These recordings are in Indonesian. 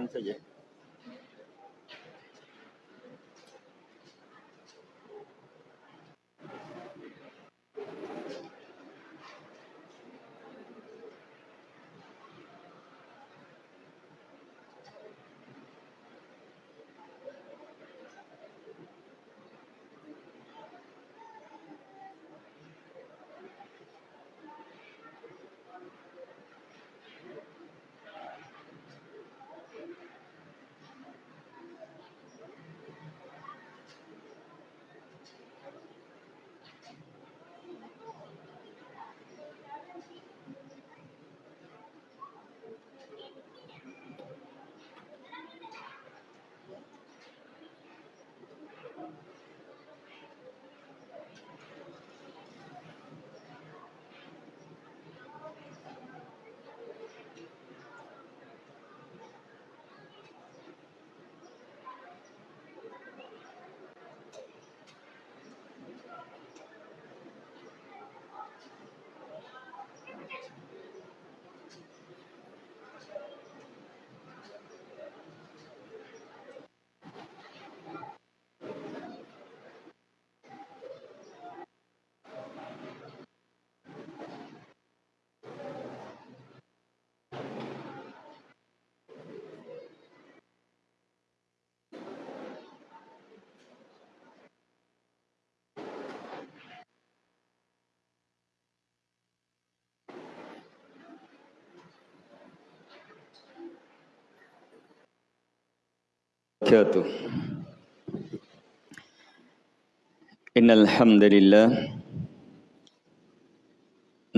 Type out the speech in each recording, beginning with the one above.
Silakan saja. وبركاته. إن الحمد لله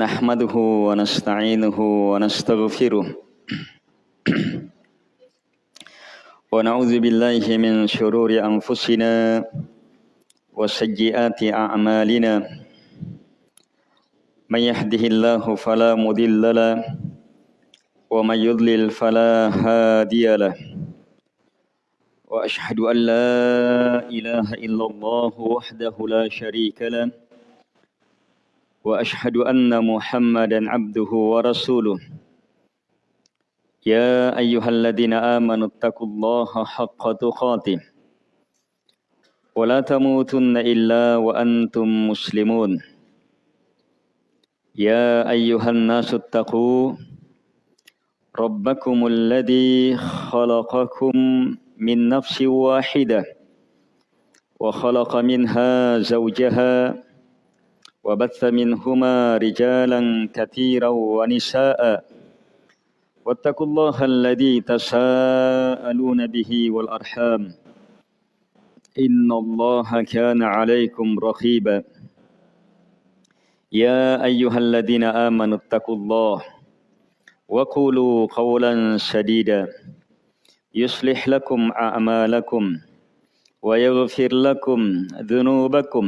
نحمده ونستعينه ونستغفره. ونعوذ بالله من شرور أنفسنا وسيئات أعمالنا. من يهده الله فلا مضل له ومن يضلل فلا هادي له. واشهد ان لا اله الا الله وحده لا شريك له واشهد ان محمدا عبده ورسوله يا ايها الذين امنوا اتقوا الله حق تقاته ولا تموتن الا وانتم مسلمون يا ايها الناس اتقوا ربكم الذي خلقكم من نفس واحدة وخلق منها زوجها وبث منهما رجالا كثيرا ونساء. واتقوا الله الذي تساءلون به والأرحام. إن الله كان عليكم رقيبا. يا أيها الذين آمنوا اتقوا الله وقولوا قولا سديدا. يصلح لكم أعمالكم ويغفر لكم ذنوبكم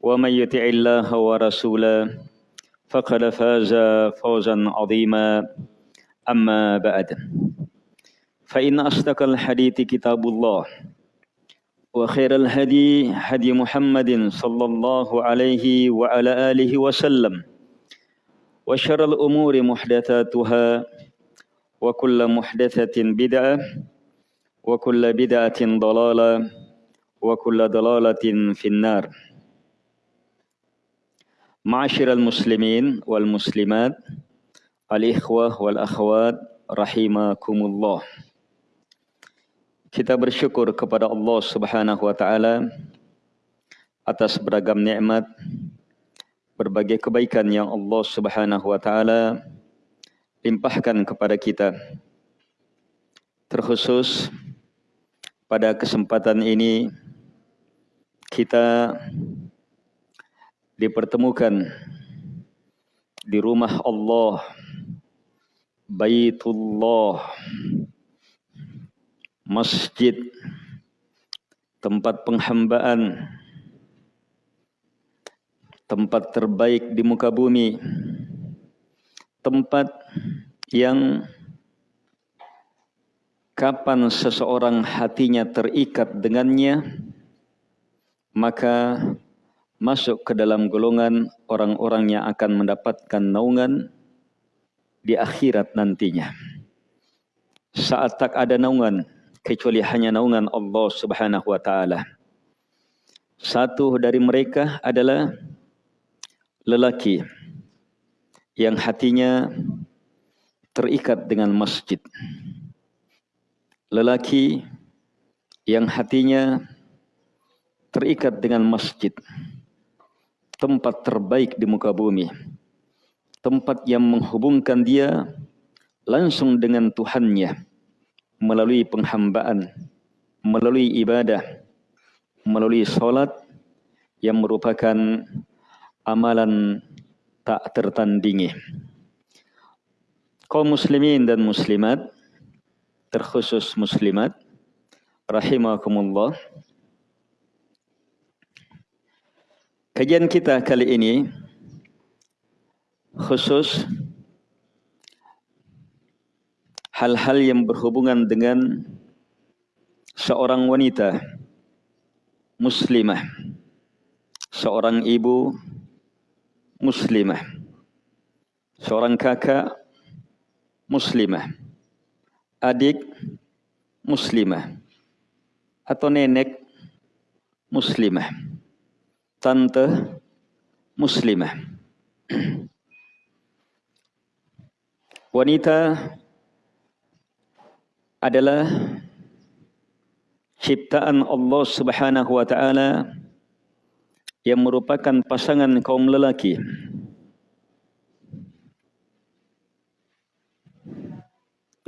ومن يطع الله ورسوله فقد فاز فوزا عظيما. أما بعد فإن أصدق الحديث كتاب الله وخير الهدي هدي محمد صلى الله عليه وعلى آله وسلم وشر الأمور محدثاتها وكل محدثة بدعة وكل بدعة ضلالة وكل ضلالة في النار معاشر المسلمين والمسلمات الإخوة والأخوات رحمكم الله Kita bersyukur kepada Allah Subhanahu wa taala atas beragam nikmat berbagai kebaikan yang Allah Subhanahu wa taala limpahkan kepada kita. Terkhusus pada kesempatan ini kita dipertemukan di rumah Allah Baitullah Masjid tempat penghambaan tempat terbaik di muka bumi tempat yang kapan seseorang hatinya terikat dengannya maka masuk ke dalam golongan orang-orang yang akan mendapatkan naungan di akhirat nantinya. saat tak ada naungan kecuali hanya naungan Allah Subhanahu wa taala. Satu dari mereka adalah lelaki yang hatinya terikat dengan masjid. Lelaki yang hatinya terikat dengan masjid. Tempat terbaik di muka bumi. Tempat yang menghubungkan dia langsung dengan Tuhannya melalui penghambaan, melalui ibadah, melalui solat yang merupakan amalan tak tertandingi. Kaum muslimin dan muslimat, terkhusus muslimat, rahimakumullah. Kajian kita kali ini khusus hal-hal yang berhubungan dengan seorang wanita muslimah, seorang ibu muslimah, seorang kakak muslimah, adik muslimah, atau nenek muslimah, tante muslimah. Wanita adalah ciptaan Allah Subhanahu wa taala yang merupakan pasangan kaum lelaki.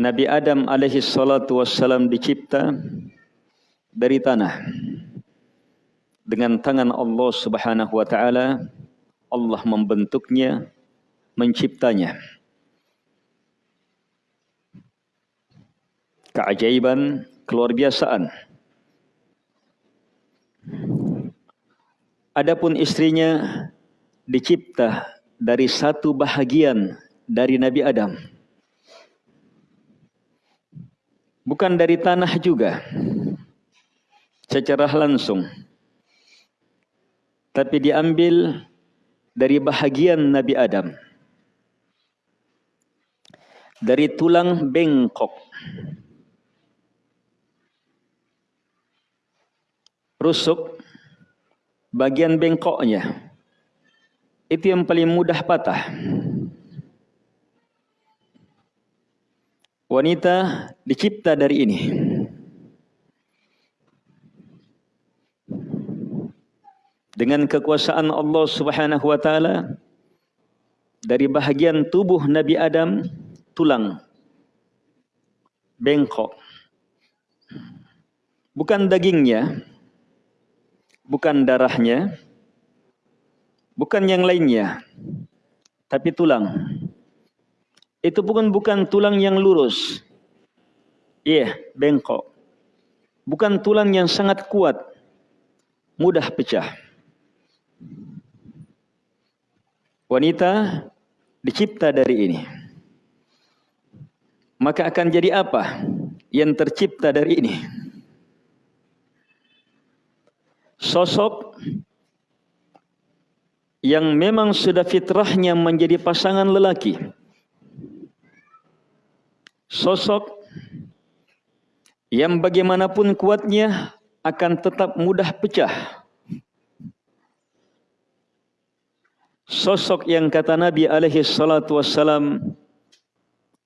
Nabi Adam alaihi salatu wassalam dicipta dari tanah. Dengan tangan Allah Subhanahu wa taala Allah membentuknya menciptanya. Keajaiban keluar biasaan Adapun istrinya dicipta dari satu bahagian dari Nabi Adam. Bukan dari tanah juga. Secara langsung. Tapi diambil dari bahagian Nabi Adam. Dari tulang bengkok. Rusuk bagian bengkoknya itu yang paling mudah patah. Wanita dicipta dari ini. Dengan kekuasaan Allah Subhanahu wa taala dari bahagian tubuh Nabi Adam tulang bengkok bukan dagingnya bukan darahnya, bukan yang lainnya, tapi tulang. Itu bukan bukan tulang yang lurus. Iya, yeah, bengkok. Bukan tulang yang sangat kuat, mudah pecah. Wanita dicipta dari ini. Maka akan jadi apa yang tercipta dari ini? sosok yang memang sudah fitrahnya menjadi pasangan lelaki. Sosok yang bagaimanapun kuatnya akan tetap mudah pecah. Sosok yang kata Nabi alaihi salatu wassalam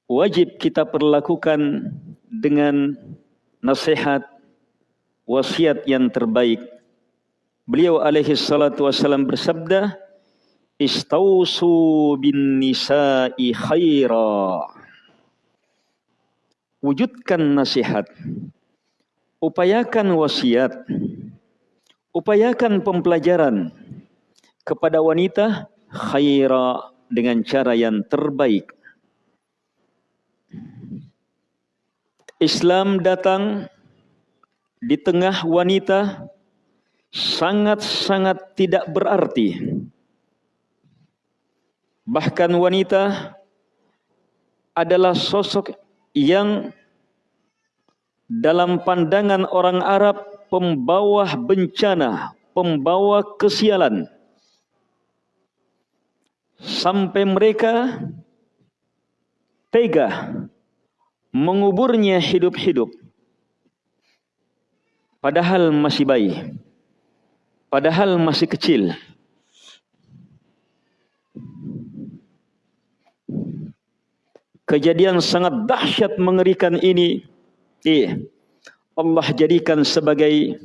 wajib kita perlakukan dengan nasihat wasiat yang terbaik Beliau alaihi salatu wasallam bersabda, Istausu bin nisa'i khaira. Wujudkan nasihat. Upayakan wasiat. Upayakan pembelajaran kepada wanita khaira dengan cara yang terbaik. Islam datang di tengah wanita sangat-sangat tidak berarti. Bahkan wanita adalah sosok yang dalam pandangan orang Arab pembawa bencana, pembawa kesialan. Sampai mereka tega menguburnya hidup-hidup padahal masih bayi padahal masih kecil kejadian sangat dahsyat mengerikan ini. Eh, Allah jadikan sebagai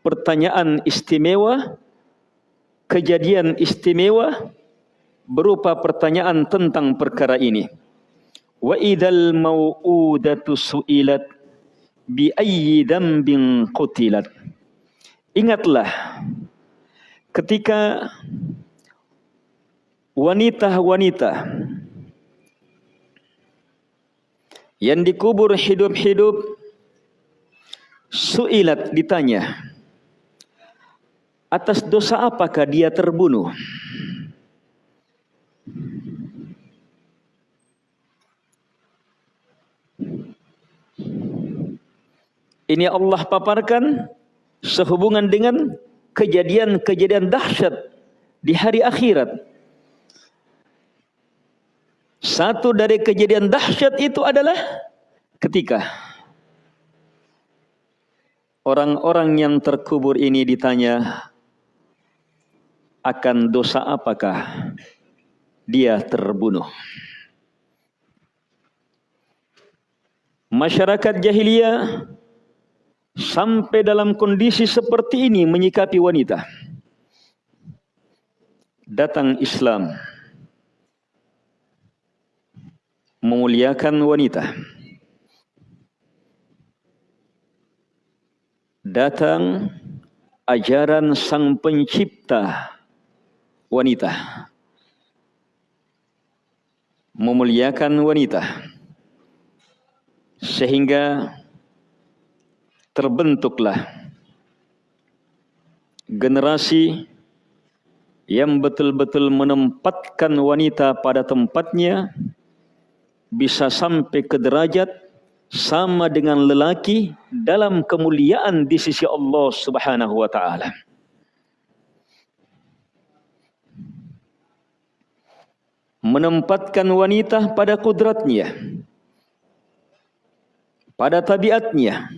pertanyaan istimewa kejadian istimewa berupa pertanyaan tentang perkara ini. Wa idzal mau'udatu su'ilat bi ayyi dambin qutilat. Ingatlah ketika wanita-wanita yang dikubur hidup-hidup su'ilat ditanya atas dosa apakah dia terbunuh Ini Allah paparkan sehubungan dengan kejadian-kejadian dahsyat di hari akhirat. Satu dari kejadian dahsyat itu adalah ketika orang-orang yang terkubur ini ditanya akan dosa apakah dia terbunuh. Masyarakat jahiliyah sampai dalam kondisi seperti ini menyikapi wanita. Datang Islam memuliakan wanita. Datang ajaran sang pencipta wanita. Memuliakan wanita. Sehingga terbentuklah generasi yang betul-betul menempatkan wanita pada tempatnya bisa sampai ke derajat sama dengan lelaki dalam kemuliaan di sisi Allah Subhanahu wa taala. Menempatkan wanita pada kudratnya, pada tabiatnya,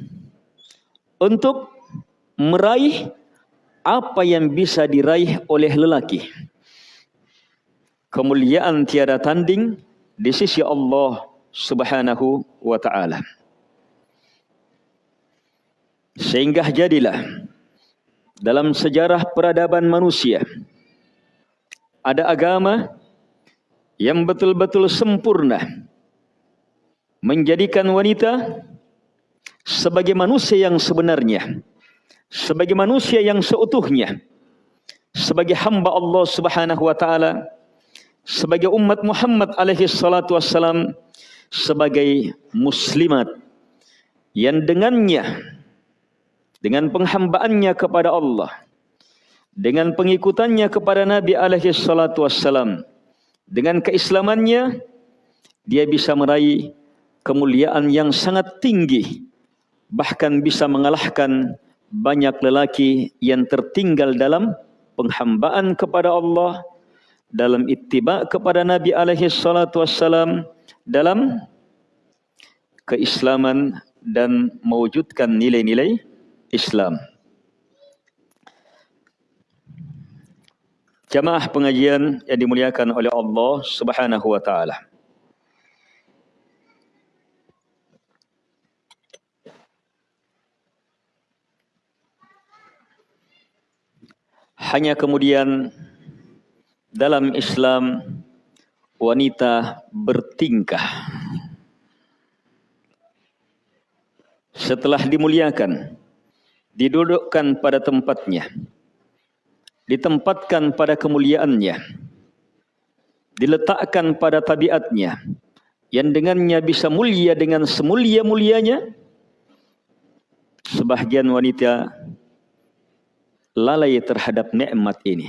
untuk meraih apa yang bisa diraih oleh lelaki. Kemuliaan tiada tanding di sisi Allah Subhanahu wa taala. Sehingga jadilah dalam sejarah peradaban manusia ada agama yang betul-betul sempurna menjadikan wanita sebagai manusia yang sebenarnya, sebagai manusia yang seutuhnya, sebagai hamba Allah Subhanahu wa taala, sebagai umat Muhammad alaihi salatu wassalam, sebagai muslimat yang dengannya dengan penghambaannya kepada Allah, dengan pengikutannya kepada Nabi alaihi salatu wassalam, dengan keislamannya dia bisa meraih kemuliaan yang sangat tinggi bahkan bisa mengalahkan banyak lelaki yang tertinggal dalam penghambaan kepada Allah dalam ittiba kepada Nabi alaihi salatu wassalam dalam keislaman dan mewujudkan nilai-nilai Islam. Jamaah pengajian yang dimuliakan oleh Allah Subhanahu wa taala. hanya kemudian dalam Islam wanita bertingkah setelah dimuliakan didudukkan pada tempatnya ditempatkan pada kemuliaannya diletakkan pada tabiatnya yang dengannya bisa mulia dengan semulia-mulianya sebahagian wanita lalai terhadap nikmat ini.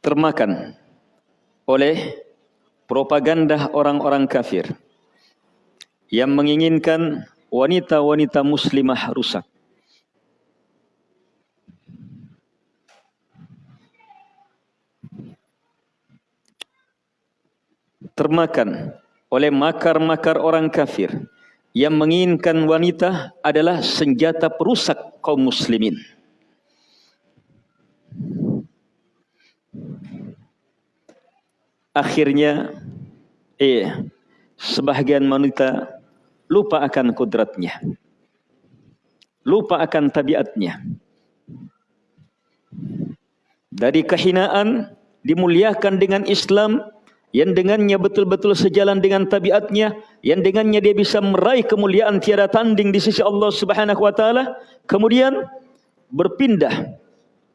Termakan oleh propaganda orang-orang kafir yang menginginkan wanita-wanita muslimah rusak. termakan oleh makar-makar orang kafir yang menginginkan wanita adalah senjata perusak kaum muslimin. Akhirnya, eh, sebahagian wanita lupa akan kudratnya. Lupa akan tabiatnya. Dari kehinaan dimuliakan dengan Islam yang dengannya betul-betul sejalan dengan tabiatnya, yang dengannya dia bisa meraih kemuliaan tiada tanding di sisi Allah Subhanahu wa taala, kemudian berpindah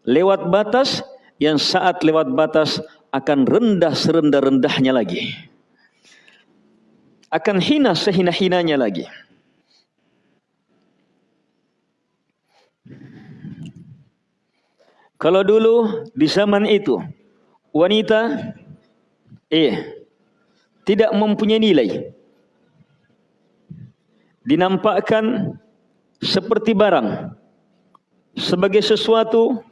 lewat batas yang saat lewat batas akan rendah serendah-rendahnya lagi. Akan hina sehina-hinanya lagi. Kalau dulu di zaman itu wanita eh tidak mempunyai nilai. Dinampakkan seperti barang sebagai sesuatu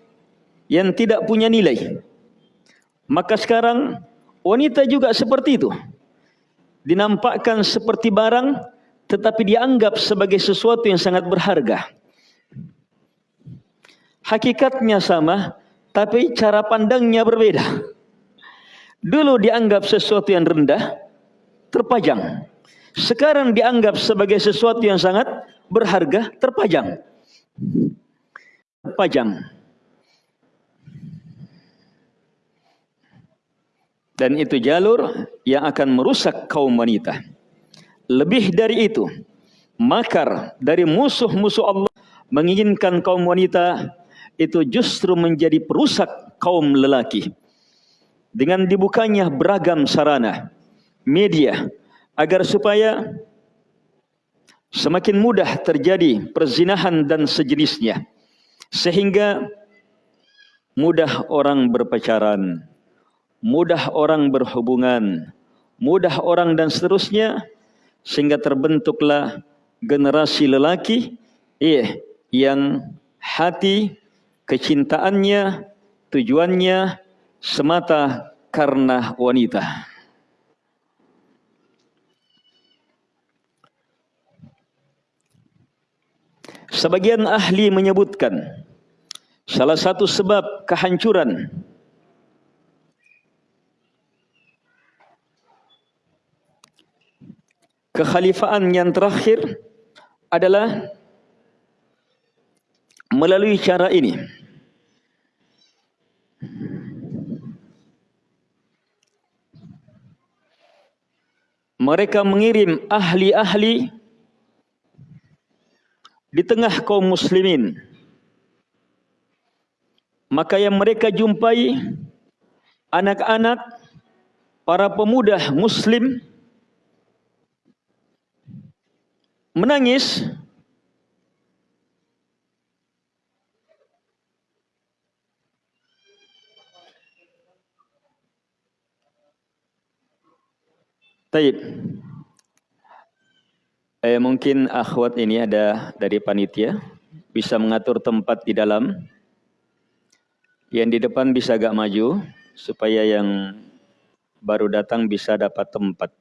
yang tidak punya nilai. Maka sekarang wanita juga seperti itu. Dinampakkan seperti barang tetapi dianggap sebagai sesuatu yang sangat berharga. Hakikatnya sama tapi cara pandangnya berbeda. Dulu dianggap sesuatu yang rendah, terpajang. Sekarang dianggap sebagai sesuatu yang sangat berharga, terpajang. Terpajang. Dan itu jalur yang akan merusak kaum wanita. Lebih dari itu, makar dari musuh-musuh Allah menginginkan kaum wanita itu justru menjadi perusak kaum lelaki dengan dibukanya beragam sarana media agar supaya semakin mudah terjadi perzinahan dan sejenisnya sehingga mudah orang berpacaran mudah orang berhubungan mudah orang dan seterusnya sehingga terbentuklah generasi lelaki eh yang hati kecintaannya tujuannya semata karena wanita. Sebagian ahli menyebutkan salah satu sebab kehancuran kekhalifaan yang terakhir adalah melalui cara ini. Mereka mengirim ahli-ahli di tengah kaum muslimin. Maka yang mereka jumpai anak-anak para pemuda muslim menangis Taib. Eh, mungkin akhwat ini ada dari panitia bisa mengatur tempat di dalam. Yang di depan bisa agak maju supaya yang baru datang bisa dapat tempat.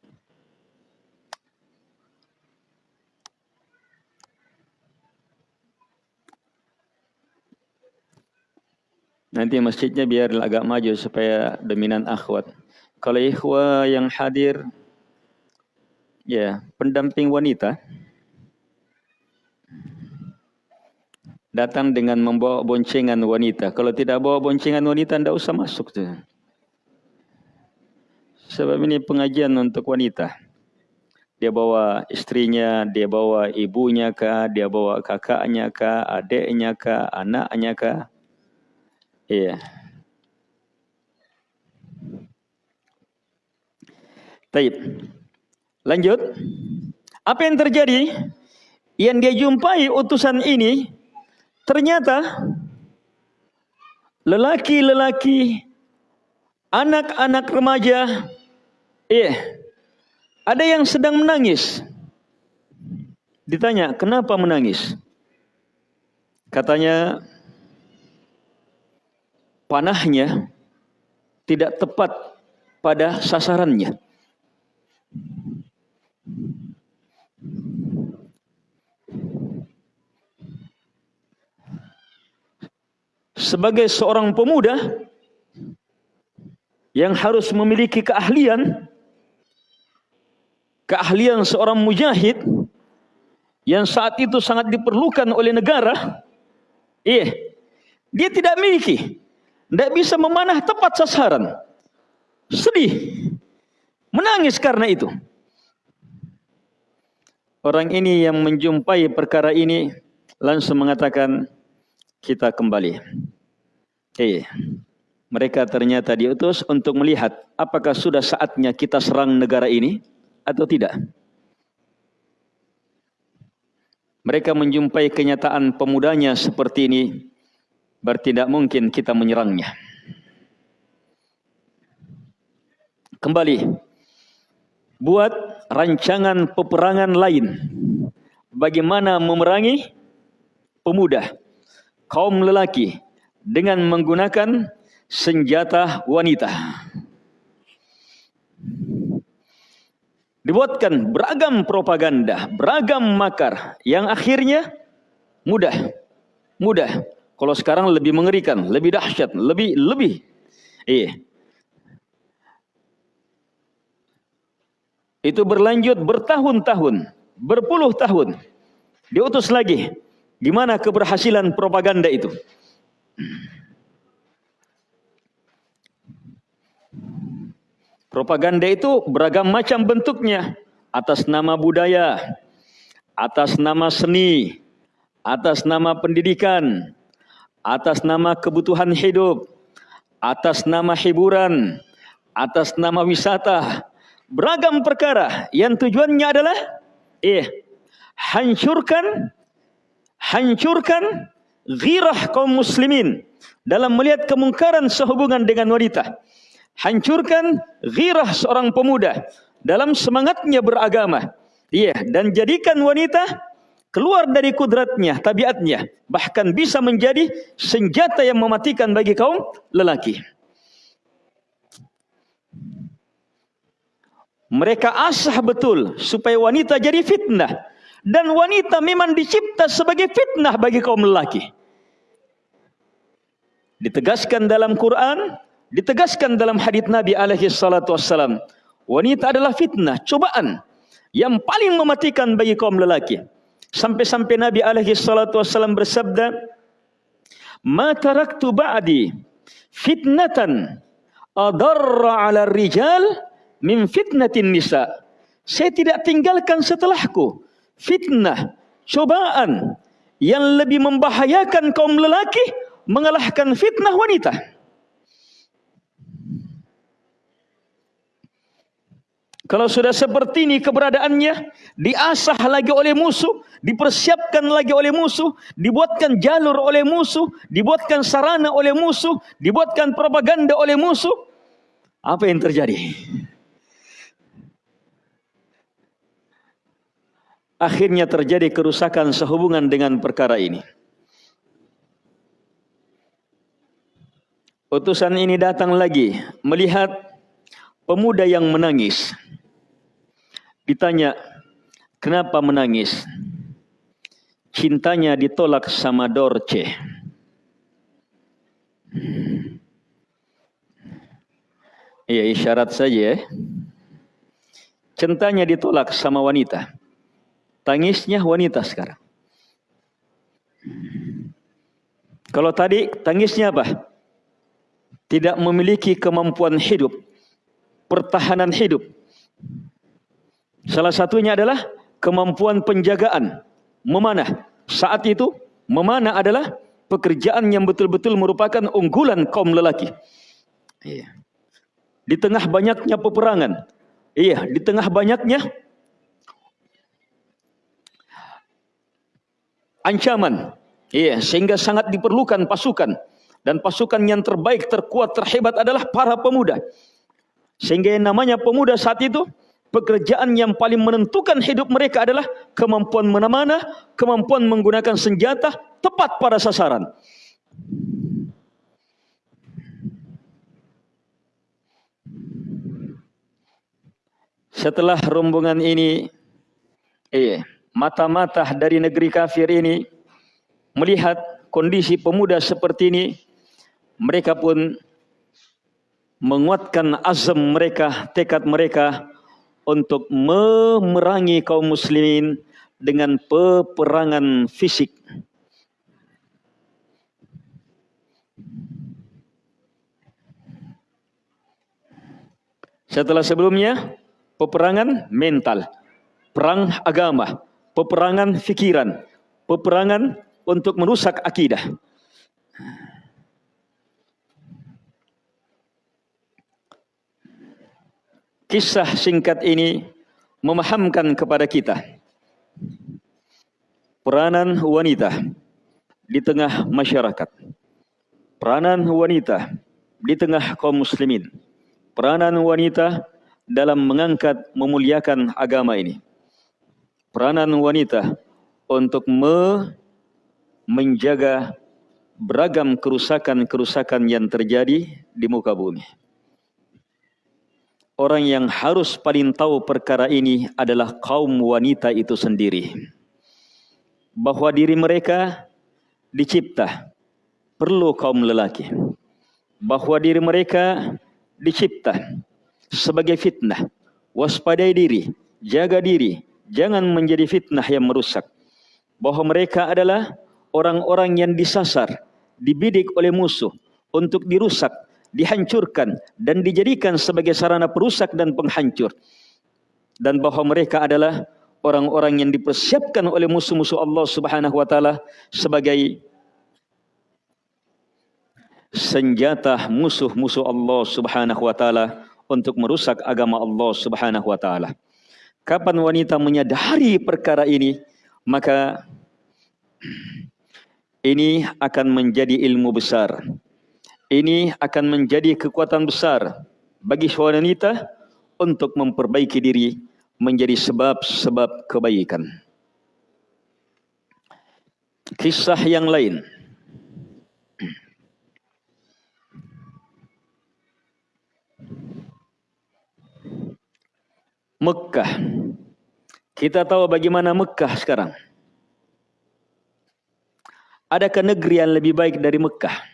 Nanti masjidnya biar agak maju supaya dominan akhwat. Kalau ikhwah yang hadir ya pendamping wanita datang dengan membawa boncengan wanita. Kalau tidak bawa boncengan wanita, tidak usah masuk. Tuh. Sebab ini pengajian untuk wanita. Dia bawa istrinya, dia bawa ibunya kah, dia bawa kakaknya kah, adiknya kah, anaknya kah. Iya. Taib. Lanjut. Apa yang terjadi? Yang dia jumpai utusan ini ternyata lelaki-lelaki anak-anak remaja eh ada yang sedang menangis. Ditanya, "Kenapa menangis?" Katanya panahnya tidak tepat pada sasarannya. Sebagai seorang pemuda yang harus memiliki keahlian keahlian seorang mujahid yang saat itu sangat diperlukan oleh negara iya dia tidak memiliki tidak bisa memanah tepat sasaran. Sedih menangis karena itu. Orang ini yang menjumpai perkara ini langsung mengatakan kita kembali iya mereka ternyata diutus untuk melihat apakah sudah saatnya kita serang negara ini atau tidak. Mereka menjumpai kenyataan pemudanya seperti ini, berarti mungkin kita menyerangnya. Kembali, buat rancangan peperangan lain. Bagaimana memerangi pemuda, kaum lelaki dengan menggunakan senjata wanita. Dibuatkan beragam propaganda, beragam makar yang akhirnya mudah. Mudah. Kalau sekarang lebih mengerikan, lebih dahsyat, lebih lebih. Iya. Itu berlanjut bertahun-tahun, berpuluh tahun. Diutus lagi. Gimana keberhasilan propaganda itu? Propaganda itu beragam macam bentuknya. Atas nama budaya, atas nama seni, atas nama pendidikan, atas nama kebutuhan hidup, atas nama hiburan, atas nama wisata. Beragam perkara yang tujuannya adalah eh hancurkan hancurkan ghirah kaum muslimin dalam melihat kemungkaran sehubungan dengan wanita hancurkan ghirah seorang pemuda dalam semangatnya beragama. Iya, dan jadikan wanita keluar dari kudratnya, tabiatnya, bahkan bisa menjadi senjata yang mematikan bagi kaum lelaki. Mereka asah betul supaya wanita jadi fitnah. Dan wanita memang dicipta sebagai fitnah bagi kaum lelaki. Ditegaskan dalam Quran, Ditegaskan dalam hadis Nabi alaihi salatu wassalam, wanita adalah fitnah, cobaan yang paling mematikan bagi kaum lelaki. Sampai-sampai Nabi alaihi salatu wassalam bersabda, "Ma taraktu ba'di fitnatan adarra 'ala rijal min fitnatin nisa." Saya tidak tinggalkan setelahku fitnah, cobaan yang lebih membahayakan kaum lelaki mengalahkan fitnah wanita. Kalau sudah seperti ini keberadaannya, diasah lagi oleh musuh, dipersiapkan lagi oleh musuh, dibuatkan jalur oleh musuh, dibuatkan sarana oleh musuh, dibuatkan propaganda oleh musuh. Apa yang terjadi? Akhirnya terjadi kerusakan sehubungan dengan perkara ini. Utusan ini datang lagi melihat pemuda yang menangis. Ditanya, kenapa menangis? Cintanya ditolak sama Dorce. Iya isyarat saja ya. Cintanya ditolak sama wanita. Tangisnya wanita sekarang. Kalau tadi tangisnya apa? Tidak memiliki kemampuan hidup. Pertahanan hidup Salah satunya adalah kemampuan penjagaan, memanah. Saat itu, memanah adalah pekerjaan yang betul-betul merupakan unggulan kaum lelaki. Iya. Di tengah banyaknya peperangan, iya, di tengah banyaknya ancaman, iya, sehingga sangat diperlukan pasukan dan pasukan yang terbaik, terkuat, terhebat adalah para pemuda. Sehingga yang namanya pemuda saat itu pekerjaan yang paling menentukan hidup mereka adalah kemampuan menamanah, kemampuan menggunakan senjata tepat pada sasaran. Setelah rombongan ini, eh, mata-mata dari negeri kafir ini melihat kondisi pemuda seperti ini, mereka pun menguatkan azam mereka, tekad mereka untuk memerangi kaum muslimin dengan peperangan fisik. Setelah sebelumnya peperangan mental, perang agama, peperangan fikiran, peperangan untuk merusak akidah. Kisah singkat ini memahamkan kepada kita peranan wanita di tengah masyarakat. Peranan wanita di tengah kaum muslimin. Peranan wanita dalam mengangkat memuliakan agama ini. Peranan wanita untuk me menjaga beragam kerusakan-kerusakan yang terjadi di muka bumi. Orang yang harus paling tahu perkara ini adalah kaum wanita itu sendiri. Bahwa diri mereka dicipta perlu kaum lelaki. Bahwa diri mereka dicipta sebagai fitnah. Waspadai diri, jaga diri, jangan menjadi fitnah yang merusak. Bahwa mereka adalah orang-orang yang disasar, dibidik oleh musuh untuk dirusak, dihancurkan dan dijadikan sebagai sarana perusak dan penghancur dan bahwa mereka adalah orang-orang yang dipersiapkan oleh musuh-musuh Allah Subhanahu wa taala sebagai senjata musuh-musuh Allah Subhanahu wa taala untuk merusak agama Allah Subhanahu wa taala. Kapan wanita menyadari perkara ini, maka ini akan menjadi ilmu besar ini akan menjadi kekuatan besar bagi wanita untuk memperbaiki diri menjadi sebab-sebab kebaikan. Kisah yang lain. Mekah. Kita tahu bagaimana Mekah sekarang. Adakah negeri yang lebih baik dari Mekah?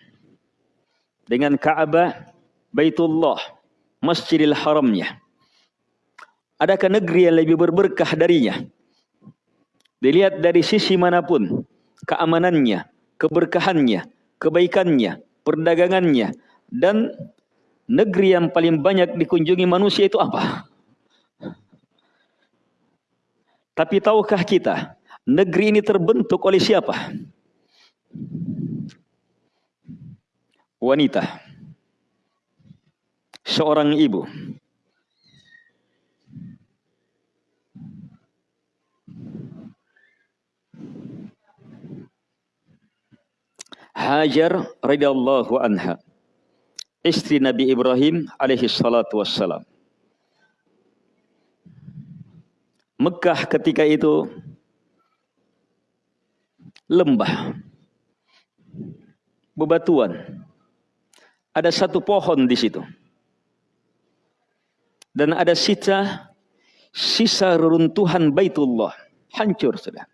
dengan Ka'bah, Baitullah, Masjidil Haramnya. Adakah negeri yang lebih berberkah darinya? Dilihat dari sisi mana pun, keamanannya, keberkahannya, kebaikannya, perdagangannya, dan negeri yang paling banyak dikunjungi manusia itu apa? Tapi tahukah kita, negeri ini terbentuk oleh siapa? wanita. Seorang ibu. Hajar radhiyallahu anha. Istri Nabi Ibrahim alaihi salatu wassalam Mekah ketika itu lembah bebatuan ada satu pohon di situ. Dan ada sisa sisa reruntuhan Baitullah hancur sudah.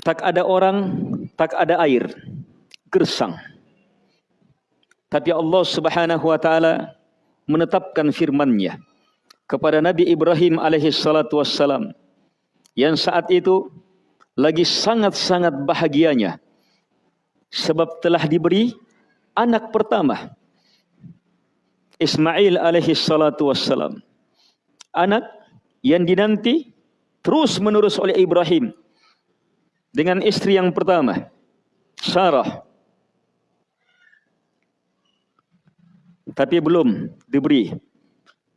Tak ada orang, tak ada air, gersang. Tapi Allah Subhanahu wa taala menetapkan firman-Nya kepada Nabi Ibrahim alaihi wassalam. Yang saat itu lagi sangat-sangat bahagianya. Sebab telah diberi anak pertama Ismail alaihi wassalam. Anak yang dinanti terus menerus oleh Ibrahim dengan istri yang pertama Sarah. Tapi belum diberi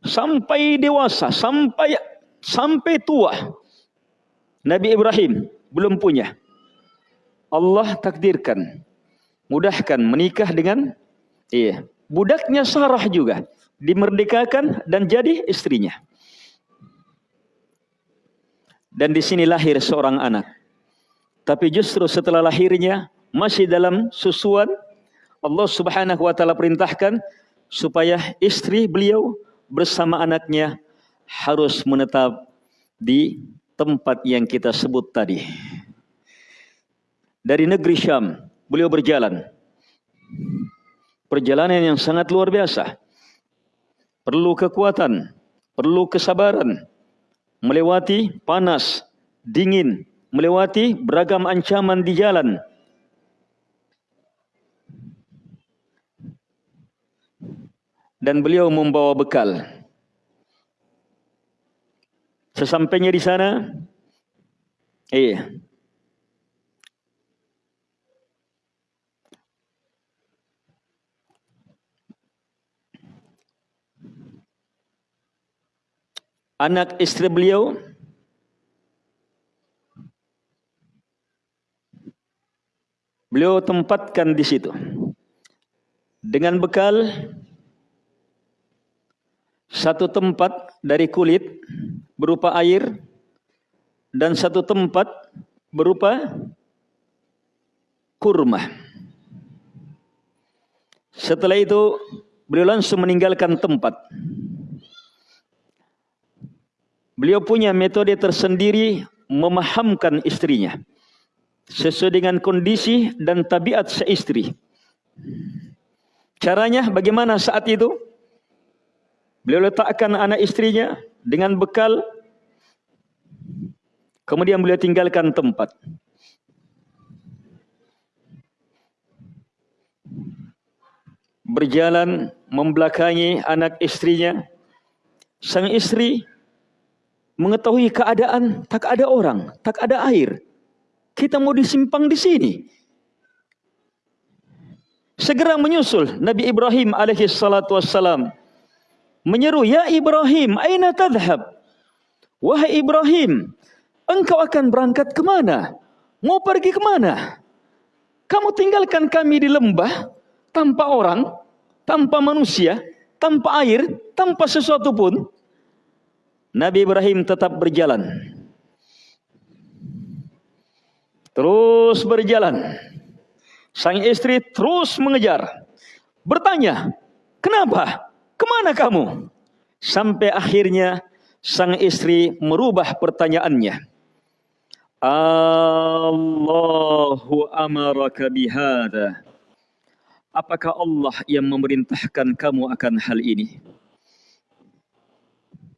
sampai dewasa sampai sampai tua Nabi Ibrahim belum punya Allah takdirkan mudahkan menikah dengan iya budaknya Sarah juga dimerdekakan dan jadi istrinya. Dan di sini lahir seorang anak. Tapi justru setelah lahirnya masih dalam susuan Allah Subhanahu wa taala perintahkan supaya istri beliau bersama anaknya harus menetap di tempat yang kita sebut tadi dari negeri Syam beliau berjalan. Perjalanan yang sangat luar biasa. Perlu kekuatan, perlu kesabaran. Melewati panas, dingin, melewati beragam ancaman di jalan. Dan beliau membawa bekal. Sesampainya di sana, eh, anak istri beliau beliau tempatkan di situ dengan bekal satu tempat dari kulit berupa air dan satu tempat berupa kurma. Setelah itu beliau langsung meninggalkan tempat. Beliau punya metode tersendiri memahamkan istrinya sesuai dengan kondisi dan tabiat seistri. Caranya bagaimana saat itu? Beliau letakkan anak istrinya dengan bekal kemudian beliau tinggalkan tempat. Berjalan membelakangi anak istrinya. Sang istri mengetahui keadaan tak ada orang, tak ada air. Kita mau disimpang di sini. Segera menyusul Nabi Ibrahim alaihi salatu wassalam menyeru, "Ya Ibrahim, aina tadhhab?" Wahai Ibrahim, engkau akan berangkat ke mana? Mau pergi ke mana? Kamu tinggalkan kami di lembah tanpa orang, tanpa manusia, tanpa air, tanpa sesuatu pun. Nabi Ibrahim tetap berjalan. Terus berjalan. Sang istri terus mengejar. Bertanya, kenapa? Ke mana kamu? Sampai akhirnya sang istri merubah pertanyaannya. Allahu amaraka bihada. Apakah Allah yang memerintahkan kamu akan hal ini?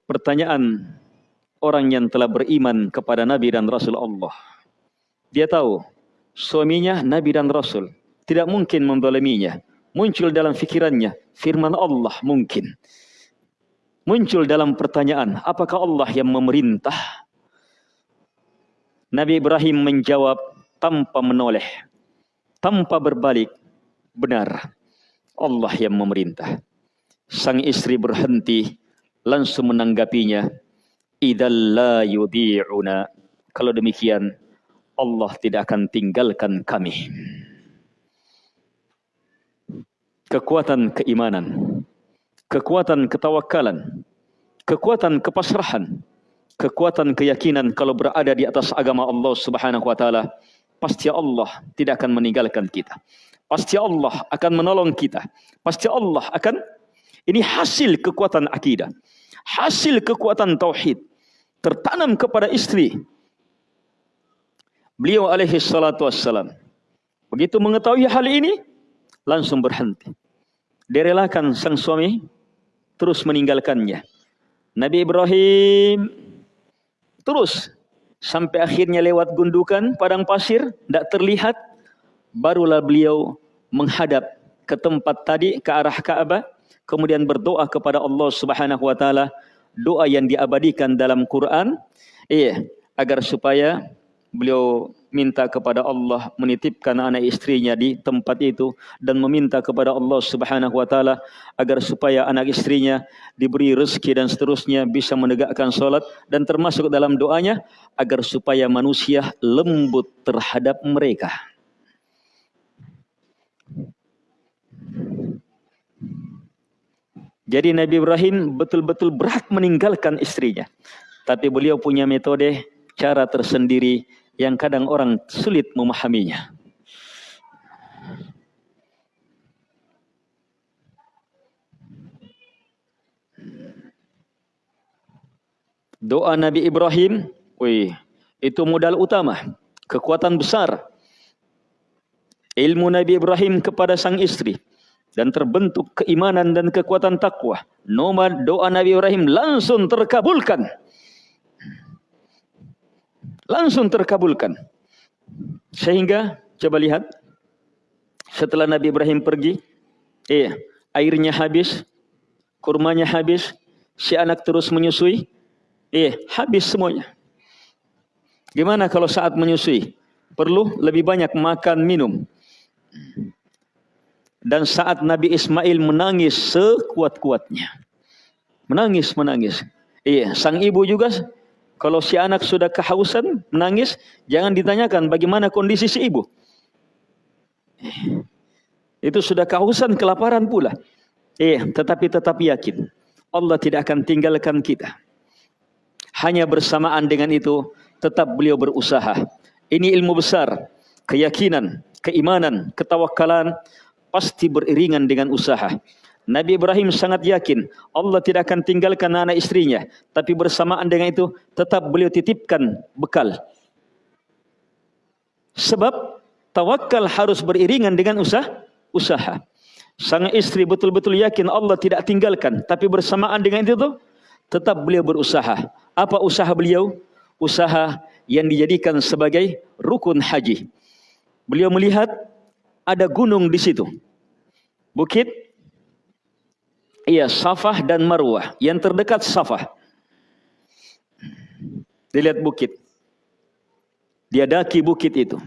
pertanyaan orang yang telah beriman kepada Nabi dan Rasul Allah. Dia tahu suaminya Nabi dan Rasul tidak mungkin mendoleminya. Muncul dalam fikirannya firman Allah mungkin. Muncul dalam pertanyaan, apakah Allah yang memerintah? Nabi Ibrahim menjawab tanpa menoleh, tanpa berbalik. Benar, Allah yang memerintah. Sang istri berhenti langsung menanggapinya idalla yudhi'una kalau demikian Allah tidak akan tinggalkan kami kekuatan keimanan kekuatan ketawakalan kekuatan kepasrahan kekuatan keyakinan kalau berada di atas agama Allah Subhanahu wa taala pasti Allah tidak akan meninggalkan kita pasti Allah akan menolong kita pasti Allah akan ini hasil kekuatan akidah hasil kekuatan tauhid tertanam kepada istri. Beliau alaihi salatu wassalam. Begitu mengetahui hal ini, langsung berhenti. Direlakan sang suami terus meninggalkannya. Nabi Ibrahim terus sampai akhirnya lewat gundukan padang pasir, tidak terlihat. Barulah beliau menghadap ke tempat tadi, ke arah Ka'bah kemudian berdoa kepada Allah Subhanahu wa taala doa yang diabadikan dalam Quran iya agar supaya beliau minta kepada Allah menitipkan anak istrinya di tempat itu dan meminta kepada Allah Subhanahu wa taala agar supaya anak istrinya diberi rezeki dan seterusnya bisa menegakkan salat dan termasuk dalam doanya agar supaya manusia lembut terhadap mereka. Jadi Nabi Ibrahim betul-betul berat meninggalkan istrinya. Tapi beliau punya metode, cara tersendiri yang kadang orang sulit memahaminya. Doa Nabi Ibrahim, wih, itu modal utama, kekuatan besar. ilmu Nabi Ibrahim kepada sang istri dan terbentuk keimanan dan kekuatan takwa. Nomad doa Nabi Ibrahim langsung terkabulkan. Langsung terkabulkan. Sehingga coba lihat setelah Nabi Ibrahim pergi, eh airnya habis, kurmanya habis, si anak terus menyusui, eh habis semuanya. Gimana kalau saat menyusui? Perlu lebih banyak makan minum. Dan saat Nabi Ismail menangis sekuat-kuatnya. Menangis, menangis. Iya, sang ibu juga kalau si anak sudah kehausan, menangis, jangan ditanyakan bagaimana kondisi si ibu. Itu sudah kehausan, kelaparan pula. Iya, tetapi tetap yakin. Allah tidak akan tinggalkan kita. Hanya bersamaan dengan itu, tetap beliau berusaha. Ini ilmu besar, keyakinan, keimanan, ketawakalan, pasti beriringan dengan usaha. Nabi Ibrahim sangat yakin Allah tidak akan tinggalkan anak istrinya. Tapi bersamaan dengan itu tetap beliau titipkan bekal. Sebab tawakal harus beriringan dengan usaha. usaha. Sang istri betul-betul yakin Allah tidak tinggalkan. Tapi bersamaan dengan itu tetap beliau berusaha. Apa usaha beliau? Usaha yang dijadikan sebagai rukun haji. Beliau melihat ada gunung di situ. Bukit Iya, Safah dan Marwah. Yang terdekat Safah. Dilihat bukit. Dia daki bukit itu.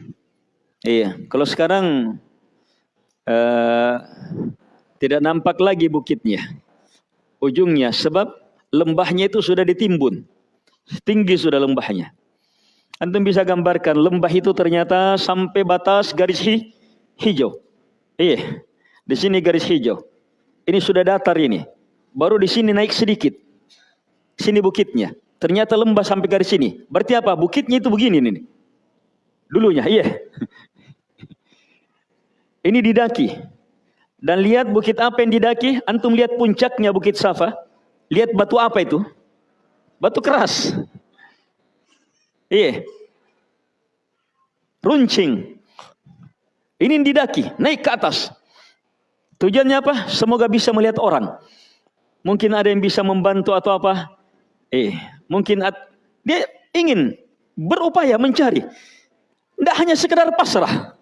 Iya, kalau sekarang uh, tidak nampak lagi bukitnya. Ujungnya sebab lembahnya itu sudah ditimbun. Tinggi sudah lembahnya. Antum bisa gambarkan lembah itu ternyata sampai batas garis hijau. Iya. Di sini garis hijau. Ini sudah datar ini. Baru di sini naik sedikit. Sini bukitnya. Ternyata lembah sampai garis sini. Berarti apa? Bukitnya itu begini nih. Dulunya, iya. ini didaki. Dan lihat bukit apa yang didaki. Antum lihat puncaknya bukit Safa. Lihat batu apa itu? Batu keras. Iya. Runcing. Ini didaki, naik ke atas. Tujuannya apa? Semoga bisa melihat orang. Mungkin ada yang bisa membantu atau apa? Eh, mungkin dia ingin berupaya mencari. Tidak hanya sekedar pasrah.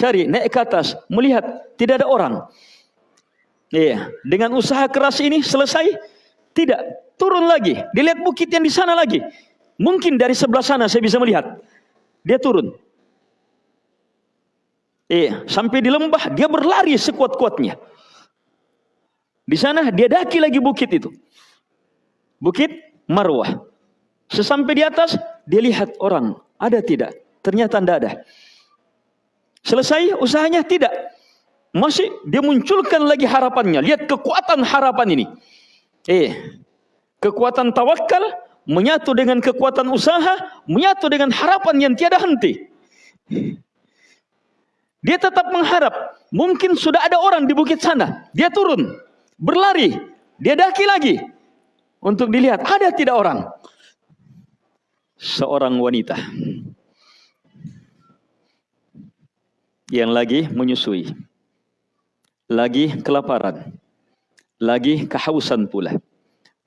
Cari, naik ke atas, melihat tidak ada orang. Iya, dengan usaha keras ini selesai? Tidak, turun lagi. Dilihat bukit yang di sana lagi. Mungkin dari sebelah sana saya bisa melihat. Dia turun. Iya, sampai di lembah dia berlari sekuat-kuatnya. Di sana dia daki lagi bukit itu. Bukit Marwah. Sesampai di atas dia lihat orang, ada tidak? Ternyata tidak ada. Selesai usahanya tidak. Masih dia munculkan lagi harapannya. Lihat kekuatan harapan ini. Eh, kekuatan tawakal menyatu dengan kekuatan usaha, menyatu dengan harapan yang tiada henti. Dia tetap mengharap. Mungkin sudah ada orang di bukit sana. Dia turun. Berlari. Dia daki lagi. Untuk dilihat. Ada tidak orang. Seorang wanita. Yang lagi menyusui. Lagi kelaparan. Lagi kehausan pula.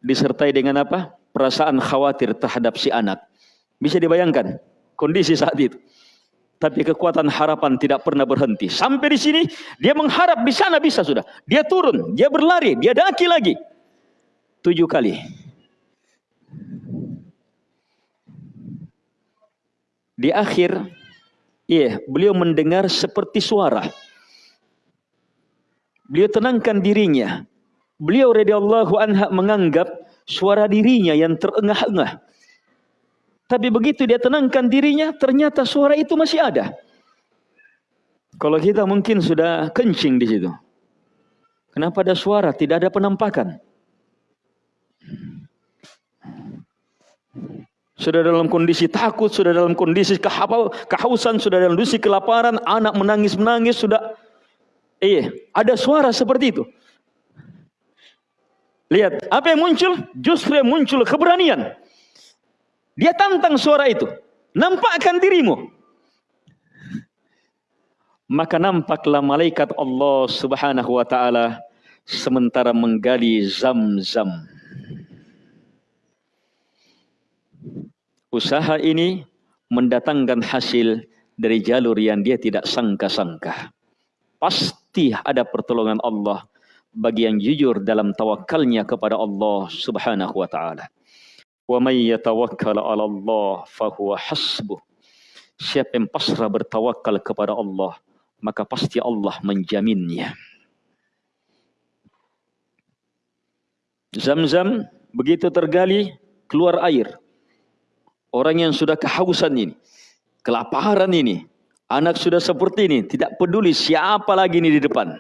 Disertai dengan apa? Perasaan khawatir terhadap si anak. Bisa dibayangkan kondisi saat itu. Tapi kekuatan harapan tidak pernah berhenti. Sampai di sini dia mengharap di sana bisa sudah. Dia turun, dia berlari, dia daki lagi. Tujuh kali. Di akhir, iya, beliau mendengar seperti suara. Beliau tenangkan dirinya. Beliau radhiyallahu anha menganggap suara dirinya yang terengah-engah. Tapi begitu dia tenangkan dirinya, ternyata suara itu masih ada. Kalau kita mungkin sudah kencing di situ. Kenapa ada suara? Tidak ada penampakan. Sudah dalam kondisi takut, sudah dalam kondisi kehausan, sudah dalam kondisi kelaparan, anak menangis-menangis, sudah eh ada suara seperti itu. Lihat, apa yang muncul? Justru yang muncul keberanian. Dia tantang suara itu. Nampakkan dirimu. maka nampaklah malaikat Allah Subhanahu wa taala sementara menggali Zam-Zam. Usaha ini mendatangkan hasil dari jalur yang dia tidak sangka-sangka. Pasti ada pertolongan Allah bagi yang jujur dalam tawakalnya kepada Allah Subhanahu wa taala. May yatawakkal 'ala Allah fahuwa hasbuh. Siapa yang pasrah bertawakal kepada Allah, maka pasti Allah menjaminnya. Zam-zam begitu tergali keluar air. Orang yang sudah kehausan ini, kelaparan ini, anak sudah seperti ini, tidak peduli siapa lagi ini di depan.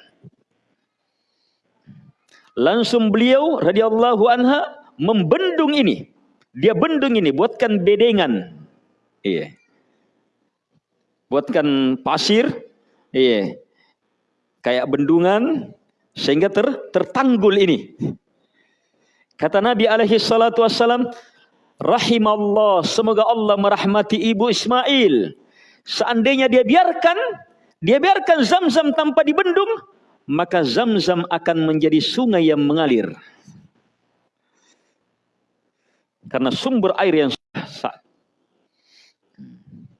Langsung beliau radhiyallahu anha membendung ini. Dia bendung ini, buatkan bedengan. Iya. Buatkan pasir, Iya. Kayak bendungan sehingga ter, tertanggul ini. Kata Nabi alaihi salatu wassalam, rahimallah, semoga Allah merahmati ibu Ismail. Seandainya dia biarkan, dia biarkan zam-zam tanpa dibendung, maka zam-zam akan menjadi sungai yang mengalir. Karena sumber air yang sah.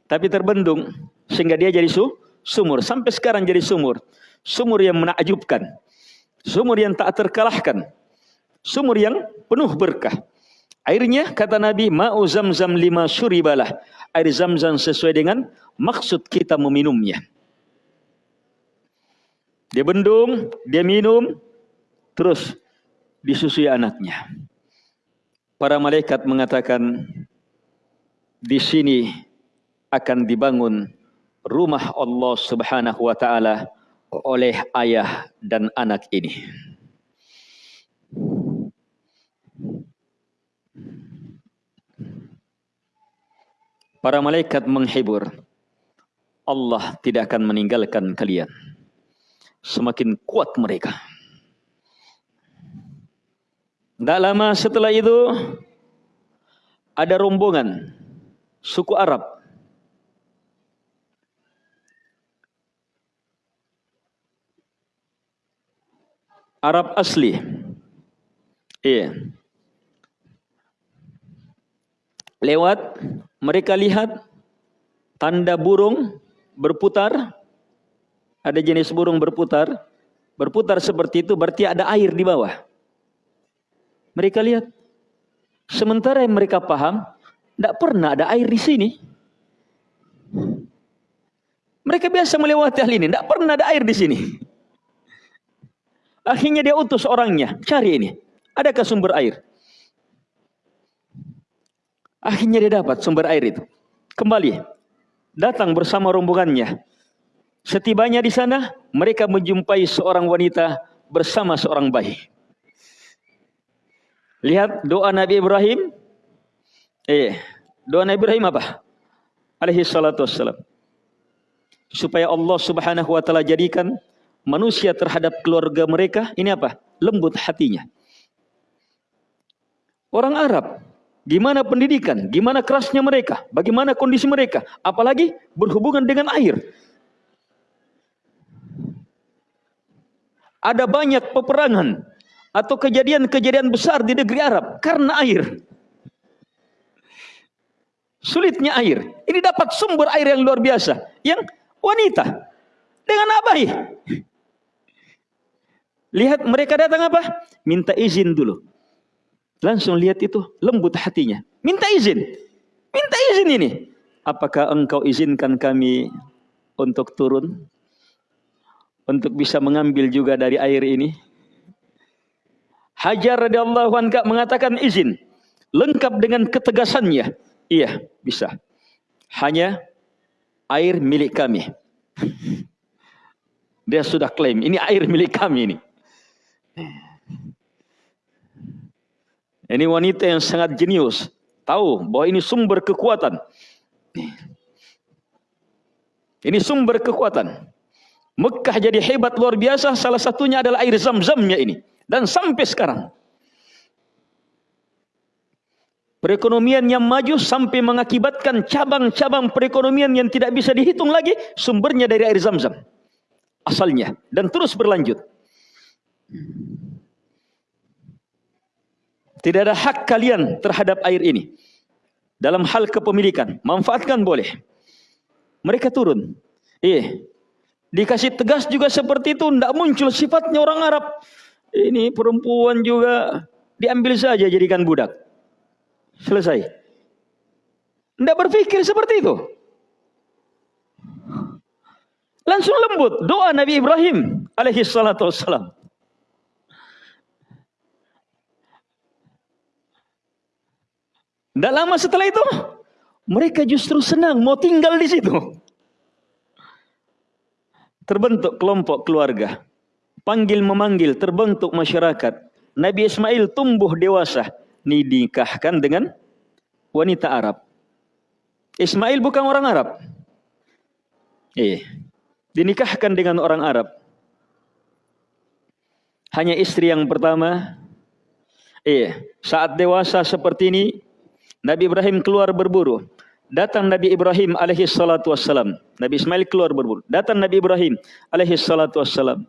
Tapi terbendung, sehingga dia jadi su sumur sampai sekarang jadi sumur. Sumur yang menakjubkan. Sumur yang tak terkalahkan. Sumur yang penuh berkah. Airnya kata Nabi ma'u zamzam lima syuribalah. Air zamzam sesuai dengan maksud kita meminumnya. Dia bendung, dia minum, terus disusui anaknya. Para malaikat mengatakan di sini akan dibangun rumah Allah Subhanahu wa taala oleh ayah dan anak ini. Para malaikat menghibur. Allah tidak akan meninggalkan kalian. Semakin kuat mereka. Tidak lama setelah itu ada rombongan suku Arab Arab asli. Iya. Lewat mereka lihat tanda burung berputar. Ada jenis burung berputar. Berputar seperti itu berarti ada air di bawah. Mereka lihat. Sementara yang mereka paham, tidak pernah ada air di sini. Mereka biasa melewati hal ini, tidak pernah ada air di sini. Akhirnya dia utus orangnya, cari ini. Adakah sumber air? Akhirnya dia dapat sumber air itu. Kembali, datang bersama rombongannya. Setibanya di sana, mereka menjumpai seorang wanita bersama seorang bayi. Lihat doa Nabi Ibrahim. Eh, doa Nabi Ibrahim apa? Alaihi salatu wassalam. Supaya Allah subhanahu wa ta'ala jadikan manusia terhadap keluarga mereka ini apa? Lembut hatinya. Orang Arab, gimana pendidikan, gimana kerasnya mereka, bagaimana kondisi mereka, apalagi berhubungan dengan air. Ada banyak peperangan atau kejadian-kejadian besar di negeri Arab karena air. Sulitnya air. Ini dapat sumber air yang luar biasa. Yang wanita dengan abai Lihat mereka datang apa? Minta izin dulu. Langsung lihat itu lembut hatinya. Minta izin. Minta izin ini. Apakah engkau izinkan kami untuk turun? Untuk bisa mengambil juga dari air ini? Hajar radhiyallahu anha mengatakan izin. Lengkap dengan ketegasannya. Iya, bisa. Hanya air milik kami. Dia sudah klaim, ini air milik kami ini. Ini wanita yang sangat jenius. Tahu bahwa ini sumber kekuatan. Ini sumber kekuatan. Mekah jadi hebat luar biasa. Salah satunya adalah air zam-zamnya ini. Dan sampai sekarang. Perekonomian yang maju sampai mengakibatkan cabang-cabang perekonomian yang tidak bisa dihitung lagi. Sumbernya dari air zam-zam. asalnya dan terus berlanjut. Tidak ada hak kalian terhadap air ini. Dalam hal kepemilikan, manfaatkan boleh. Mereka turun. Eh, dikasih tegas juga seperti itu, tidak muncul sifatnya orang Arab. Ini perempuan juga diambil saja jadikan budak. Selesai. Tidak berpikir seperti itu. Langsung lembut doa Nabi Ibrahim alaihi salatu wassalam. Tidak lama setelah itu, mereka justru senang mau tinggal di situ. Terbentuk kelompok keluarga. Panggil memanggil, terbentuk masyarakat. Nabi Ismail tumbuh dewasa. Dinikahkan dengan wanita Arab. Ismail bukan orang Arab. Eh, dinikahkan dengan orang Arab. Hanya istri yang pertama. Eh, saat dewasa seperti ini, Nabi Ibrahim keluar berburu. Datang Nabi Ibrahim alaihi salatu wassalam. Nabi Ismail keluar berburu. Datang Nabi Ibrahim alaihi salatu wassalam.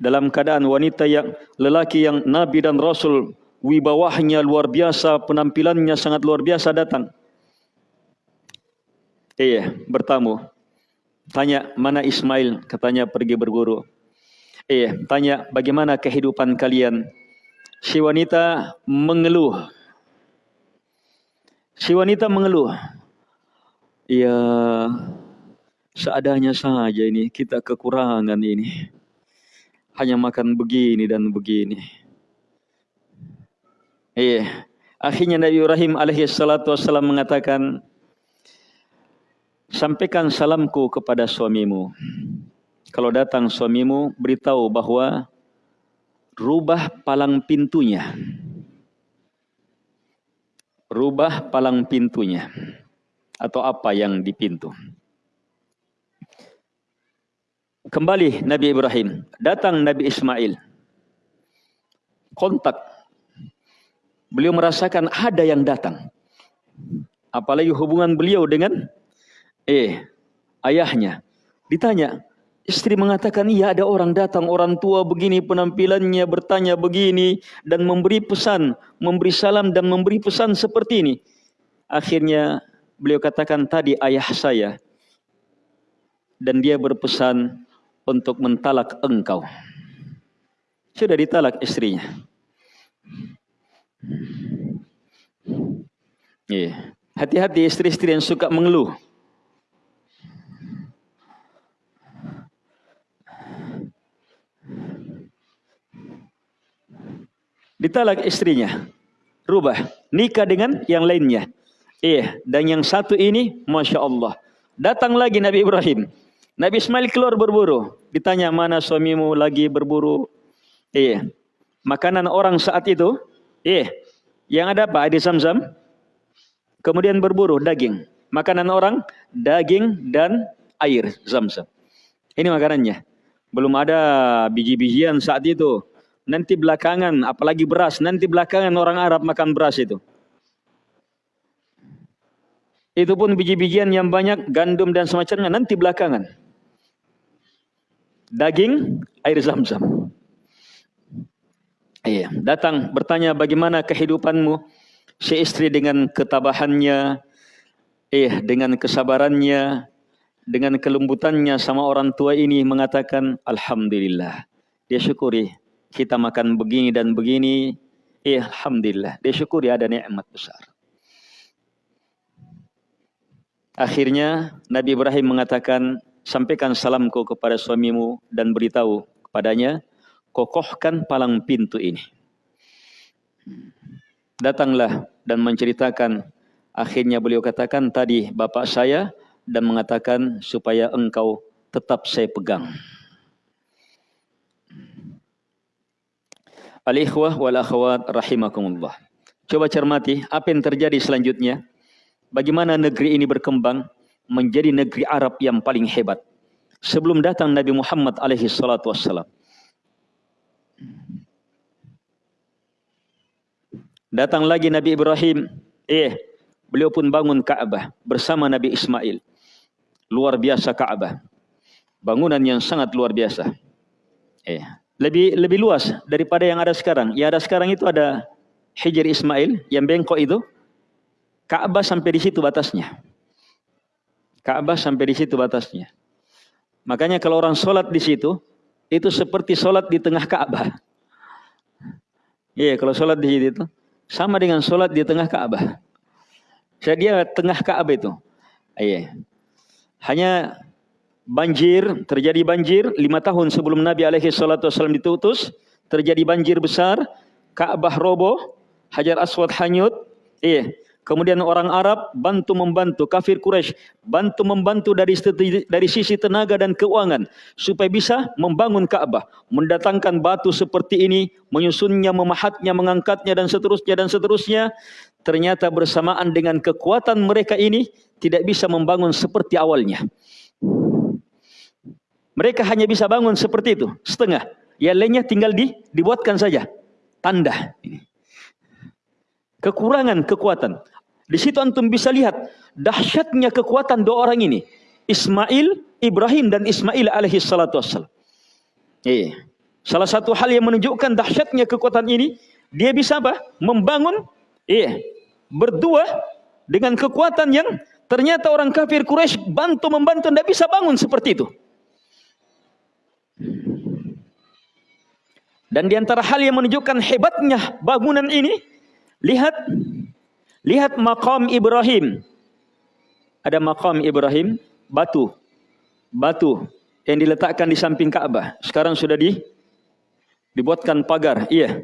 Dalam keadaan wanita yang lelaki yang Nabi dan Rasul wibawahnya luar biasa, penampilannya sangat luar biasa datang. Iya, bertamu. Tanya, mana Ismail? Katanya pergi berburu. Iya, tanya bagaimana kehidupan kalian? si wanita mengeluh. Si wanita mengeluh. Ya, seadanya saja ini, kita kekurangan ini. Hanya makan begini dan begini. Iya. Akhirnya Nabi Ibrahim alaihi salatu wassalam mengatakan, Sampaikan salamku kepada suamimu. Kalau datang suamimu, beritahu bahwa rubah palang pintunya. Rubah palang pintunya. Atau apa yang di pintu. Kembali Nabi Ibrahim. Datang Nabi Ismail. Kontak. Beliau merasakan ada yang datang. Apalagi hubungan beliau dengan eh ayahnya. Ditanya, Istri mengatakan, iya ada orang datang, orang tua begini penampilannya, bertanya begini, dan memberi pesan, memberi salam dan memberi pesan seperti ini. Akhirnya beliau katakan tadi ayah saya. Dan dia berpesan untuk mentalak engkau. Sudah ditalak istrinya. Iya. Hati-hati istri-istri yang suka mengeluh. ditalak istrinya. Rubah, nikah dengan yang lainnya. Iya, dan yang satu ini, Masya Allah. Datang lagi Nabi Ibrahim. Nabi Ismail keluar berburu. Ditanya, mana suamimu lagi berburu? Iya. Makanan orang saat itu, iya. Yang ada apa? Ada zam-zam. Kemudian berburu, daging. Makanan orang, daging dan air, zam-zam. Ini makanannya. Belum ada biji-bijian saat itu nanti belakangan apalagi beras nanti belakangan orang Arab makan beras itu itu pun biji-bijian yang banyak gandum dan semacamnya nanti belakangan daging air zam-zam. Iya datang bertanya bagaimana kehidupanmu? Si istri dengan ketabahannya eh dengan kesabarannya dengan kelembutannya sama orang tua ini mengatakan alhamdulillah. Dia syukuri kita makan begini dan begini, eh, alhamdulillah, dia syukuri ada nikmat besar. Akhirnya Nabi Ibrahim mengatakan, sampaikan salamku kepada suamimu dan beritahu kepadanya, kokohkan palang pintu ini. Datanglah dan menceritakan, akhirnya beliau katakan tadi bapak saya dan mengatakan supaya engkau tetap saya pegang. Al-ikhwah wal akhwat rahimakumullah. Coba cermati apa yang terjadi selanjutnya. Bagaimana negeri ini berkembang menjadi negeri Arab yang paling hebat. Sebelum datang Nabi Muhammad alaihi salatu wassalam. Datang lagi Nabi Ibrahim. Eh, beliau pun bangun Ka'bah bersama Nabi Ismail. Luar biasa Ka'bah. Bangunan yang sangat luar biasa. Eh, lebih lebih luas daripada yang ada sekarang. Yang ada sekarang itu ada Hijr Ismail yang bengkok itu. Ka'bah sampai di situ batasnya. Ka'bah sampai di situ batasnya. Makanya kalau orang sholat di situ, itu seperti sholat di tengah Ka'bah. Iya, kalau sholat di situ sama dengan sholat di tengah Ka'bah. Jadi dia tengah Ka'bah itu. Iya. Hanya banjir, terjadi banjir lima tahun sebelum Nabi alaihi salatu wasallam ditutus, terjadi banjir besar, Ka'bah roboh, Hajar Aswad hanyut. Iya. Kemudian orang Arab bantu membantu kafir Quraisy bantu membantu dari dari sisi tenaga dan keuangan supaya bisa membangun Ka'bah, mendatangkan batu seperti ini, menyusunnya, memahatnya, mengangkatnya dan seterusnya dan seterusnya. Ternyata bersamaan dengan kekuatan mereka ini tidak bisa membangun seperti awalnya. Mereka hanya bisa bangun seperti itu, setengah. Yang lainnya tinggal di, dibuatkan saja. Tanda. Ini. Kekurangan kekuatan. Di situ antum bisa lihat dahsyatnya kekuatan dua orang ini. Ismail, Ibrahim dan Ismail alaihi salatu wassalam. Iya. Salah satu hal yang menunjukkan dahsyatnya kekuatan ini, dia bisa apa? Membangun iya, berdua dengan kekuatan yang ternyata orang kafir Quraisy bantu membantu tidak bisa bangun seperti itu. Dan di antara hal yang menunjukkan hebatnya bangunan ini, lihat Lihat makam Ibrahim. Ada makam Ibrahim, batu. Batu yang diletakkan di samping Ka'bah. Sekarang sudah di dibuatkan pagar. Iya.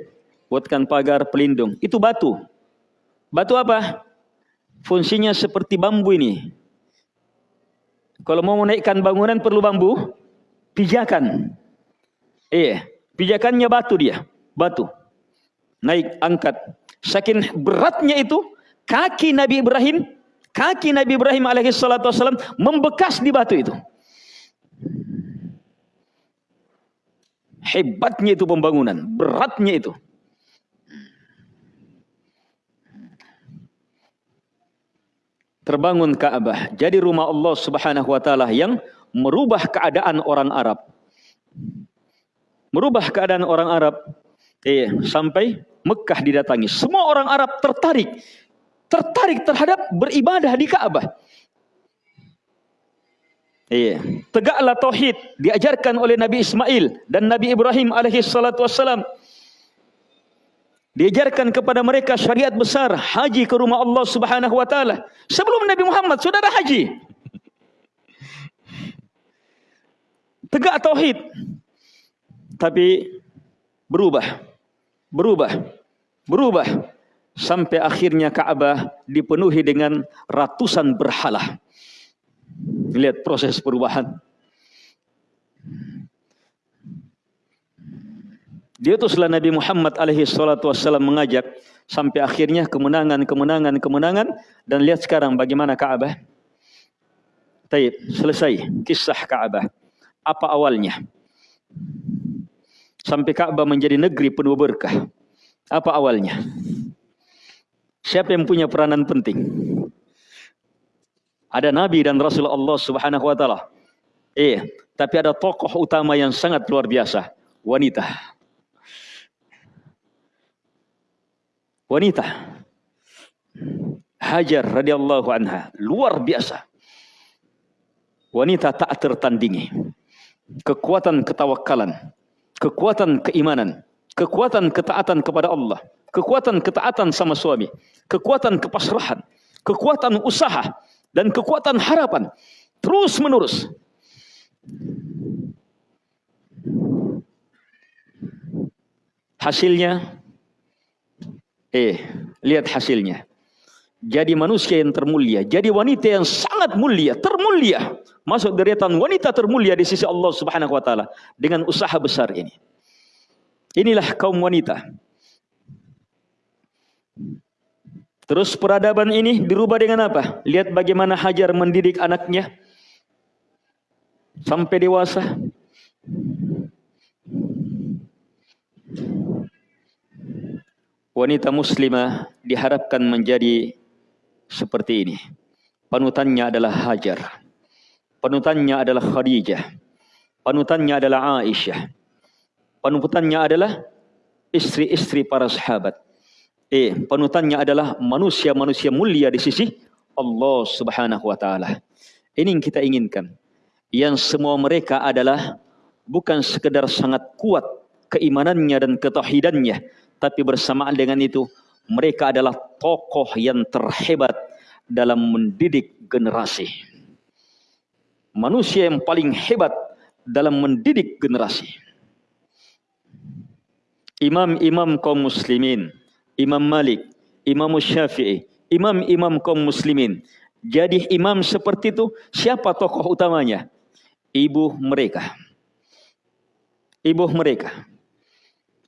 Buatkan pagar pelindung. Itu batu. Batu apa? Fungsinya seperti bambu ini. Kalau mau menaikkan bangunan perlu bambu, pijakan. Iya, pijakannya batu dia, batu. Naik, angkat. Saking beratnya itu, kaki Nabi Ibrahim, kaki Nabi Ibrahim alaihi salatu wasallam membekas di batu itu. Hebatnya itu pembangunan, beratnya itu. Terbangun Ka'bah, jadi rumah Allah Subhanahu wa taala yang merubah keadaan orang Arab. Merubah keadaan orang Arab. Eh, sampai Mekah didatangi. Semua orang Arab tertarik tertarik terhadap beribadah di Ka'bah. Iya. Tegaklah tauhid diajarkan oleh Nabi Ismail dan Nabi Ibrahim alaihi. Diajarkan kepada mereka syariat besar haji ke rumah Allah Subhanahu wa taala. Sebelum Nabi Muhammad sudah ada haji. Tegak tauhid. Tapi berubah. Berubah. Berubah sampai akhirnya Ka'bah dipenuhi dengan ratusan berhala. Lihat proses perubahan. Diutuslah Nabi Muhammad alaihi salatu wassalam mengajak sampai akhirnya kemenangan, kemenangan, kemenangan dan lihat sekarang bagaimana Ka'bah. Taib, selesai kisah Ka'bah. Apa awalnya? Sampai Ka'bah menjadi negeri penuh berkah. Apa awalnya? Siapa yang punya peranan penting? Ada nabi dan rasul Allah Subhanahu wa taala. Eh, tapi ada tokoh utama yang sangat luar biasa, wanita. Wanita. Hajar radhiyallahu anha, luar biasa. Wanita tak tertandingi. Kekuatan ketawakalan, kekuatan keimanan, kekuatan ketaatan kepada Allah kekuatan ketaatan sama suami, kekuatan kepasrahan, kekuatan usaha, dan kekuatan harapan terus menerus. Hasilnya, eh, lihat hasilnya. Jadi manusia yang termulia, jadi wanita yang sangat mulia, termulia. Masuk deretan wanita termulia di sisi Allah Subhanahu wa taala dengan usaha besar ini. Inilah kaum wanita Terus peradaban ini dirubah dengan apa? Lihat bagaimana Hajar mendidik anaknya sampai dewasa. Wanita muslimah diharapkan menjadi seperti ini. Panutannya adalah Hajar. Panutannya adalah Khadijah. panutannya adalah Aisyah. Panutannya adalah istri-istri para sahabat. Eh, panutannya adalah manusia-manusia mulia di sisi Allah Subhanahu wa taala. Ini yang kita inginkan. Yang semua mereka adalah bukan sekedar sangat kuat keimanannya dan ketauhidannya, tapi bersamaan dengan itu mereka adalah tokoh yang terhebat dalam mendidik generasi. Manusia yang paling hebat dalam mendidik generasi. Imam-imam kaum muslimin, Imam Malik, Imam Syafi'i, imam-imam kaum muslimin. Jadi imam seperti itu, siapa tokoh utamanya? Ibu mereka. Ibu mereka.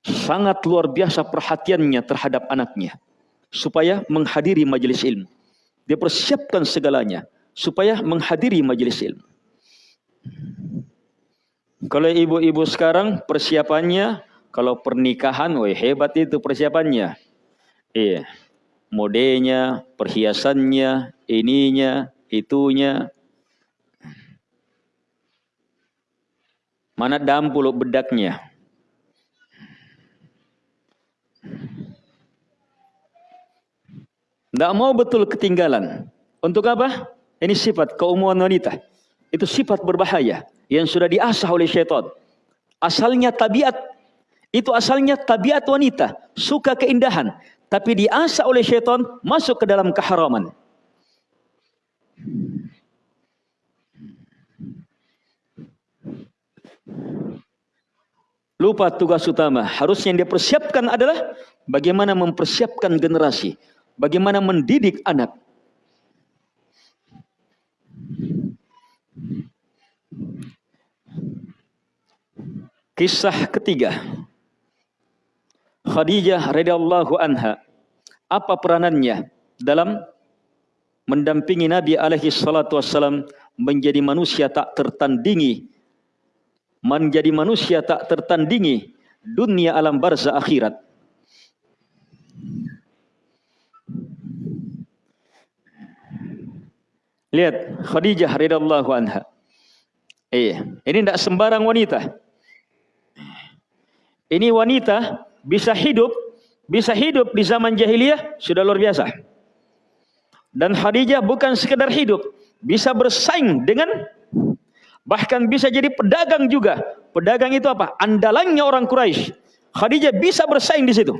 Sangat luar biasa perhatiannya terhadap anaknya. Supaya menghadiri majelis ilmu. Dia persiapkan segalanya. Supaya menghadiri majelis ilmu. Kalau ibu-ibu sekarang persiapannya kalau pernikahan, wah hebat itu persiapannya. Iya. Modenya, perhiasannya, ininya, itunya. Mana dampul bedaknya? Tidak mau betul ketinggalan. Untuk apa? Ini sifat keumuman wanita. Itu sifat berbahaya yang sudah diasah oleh syaitan. Asalnya tabiat itu asalnya tabiat wanita, suka keindahan, tapi diasah oleh syaitan masuk ke dalam keharaman. Lupa tugas utama. Harusnya yang dia persiapkan adalah bagaimana mempersiapkan generasi. Bagaimana mendidik anak. Kisah ketiga. Khadijah radhiyallahu anha apa peranannya dalam mendampingi Nabi alaihi salatu wassalam menjadi manusia tak tertandingi menjadi manusia tak tertandingi dunia alam barzah akhirat Lihat Khadijah radhiyallahu anha. Eh, ini tidak sembarang wanita. Ini wanita bisa hidup, bisa hidup di zaman jahiliyah sudah luar biasa. Dan Khadijah bukan sekedar hidup, bisa bersaing dengan bahkan bisa jadi pedagang juga. Pedagang itu apa? Andalannya orang Quraisy. Khadijah bisa bersaing di situ.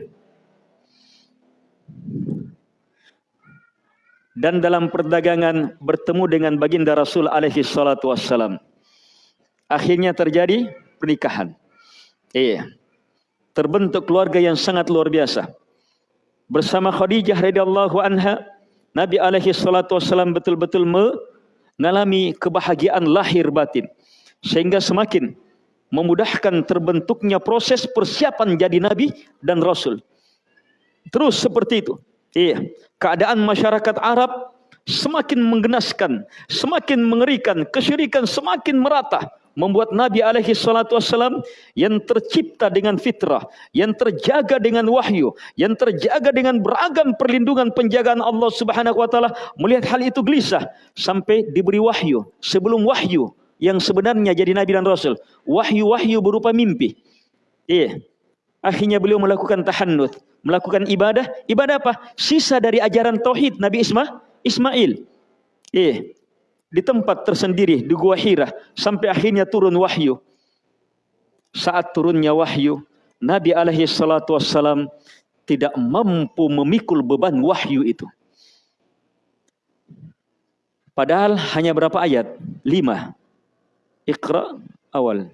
Dan dalam perdagangan bertemu dengan baginda Rasul alaihi salatu wassalam. Akhirnya terjadi pernikahan. Iya terbentuk keluarga yang sangat luar biasa. Bersama Khadijah radhiyallahu anha, Nabi alaihi salatu wasallam betul-betul mengalami kebahagiaan lahir batin sehingga semakin memudahkan terbentuknya proses persiapan jadi nabi dan rasul. Terus seperti itu. Iya, keadaan masyarakat Arab semakin menggenaskan, semakin mengerikan, kesyirikan semakin merata membuat Nabi alaihi salatu wassalam yang tercipta dengan fitrah, yang terjaga dengan wahyu, yang terjaga dengan beragam perlindungan penjagaan Allah Subhanahu wa taala melihat hal itu gelisah sampai diberi wahyu sebelum wahyu yang sebenarnya jadi nabi dan rasul. Wahyu-wahyu berupa mimpi. Iya. Akhirnya beliau melakukan tahannuth, melakukan ibadah. Ibadah apa? Sisa dari ajaran tauhid Nabi Isma Ismail. Iya di tempat tersendiri di Gua Hira sampai akhirnya turun wahyu. Saat turunnya wahyu, Nabi alaihi salatu wassalam tidak mampu memikul beban wahyu itu. Padahal hanya berapa ayat? Lima. Iqra awal.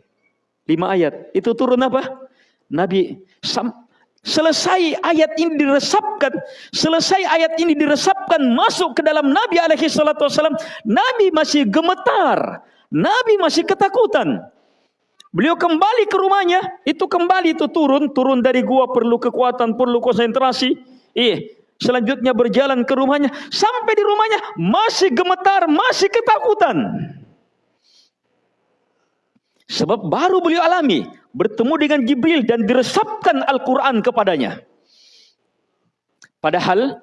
Lima ayat. Itu turun apa? Nabi Selesai ayat ini diresapkan, selesai ayat ini diresapkan masuk ke dalam Nabi alaihi salatu wasallam, Nabi masih gemetar, Nabi masih ketakutan. Beliau kembali ke rumahnya, itu kembali itu turun, turun dari gua perlu kekuatan, perlu konsentrasi. Iya, selanjutnya berjalan ke rumahnya, sampai di rumahnya masih gemetar, masih ketakutan. Sebab baru beliau alami bertemu dengan Jibril dan diresapkan Al-Quran kepadanya. Padahal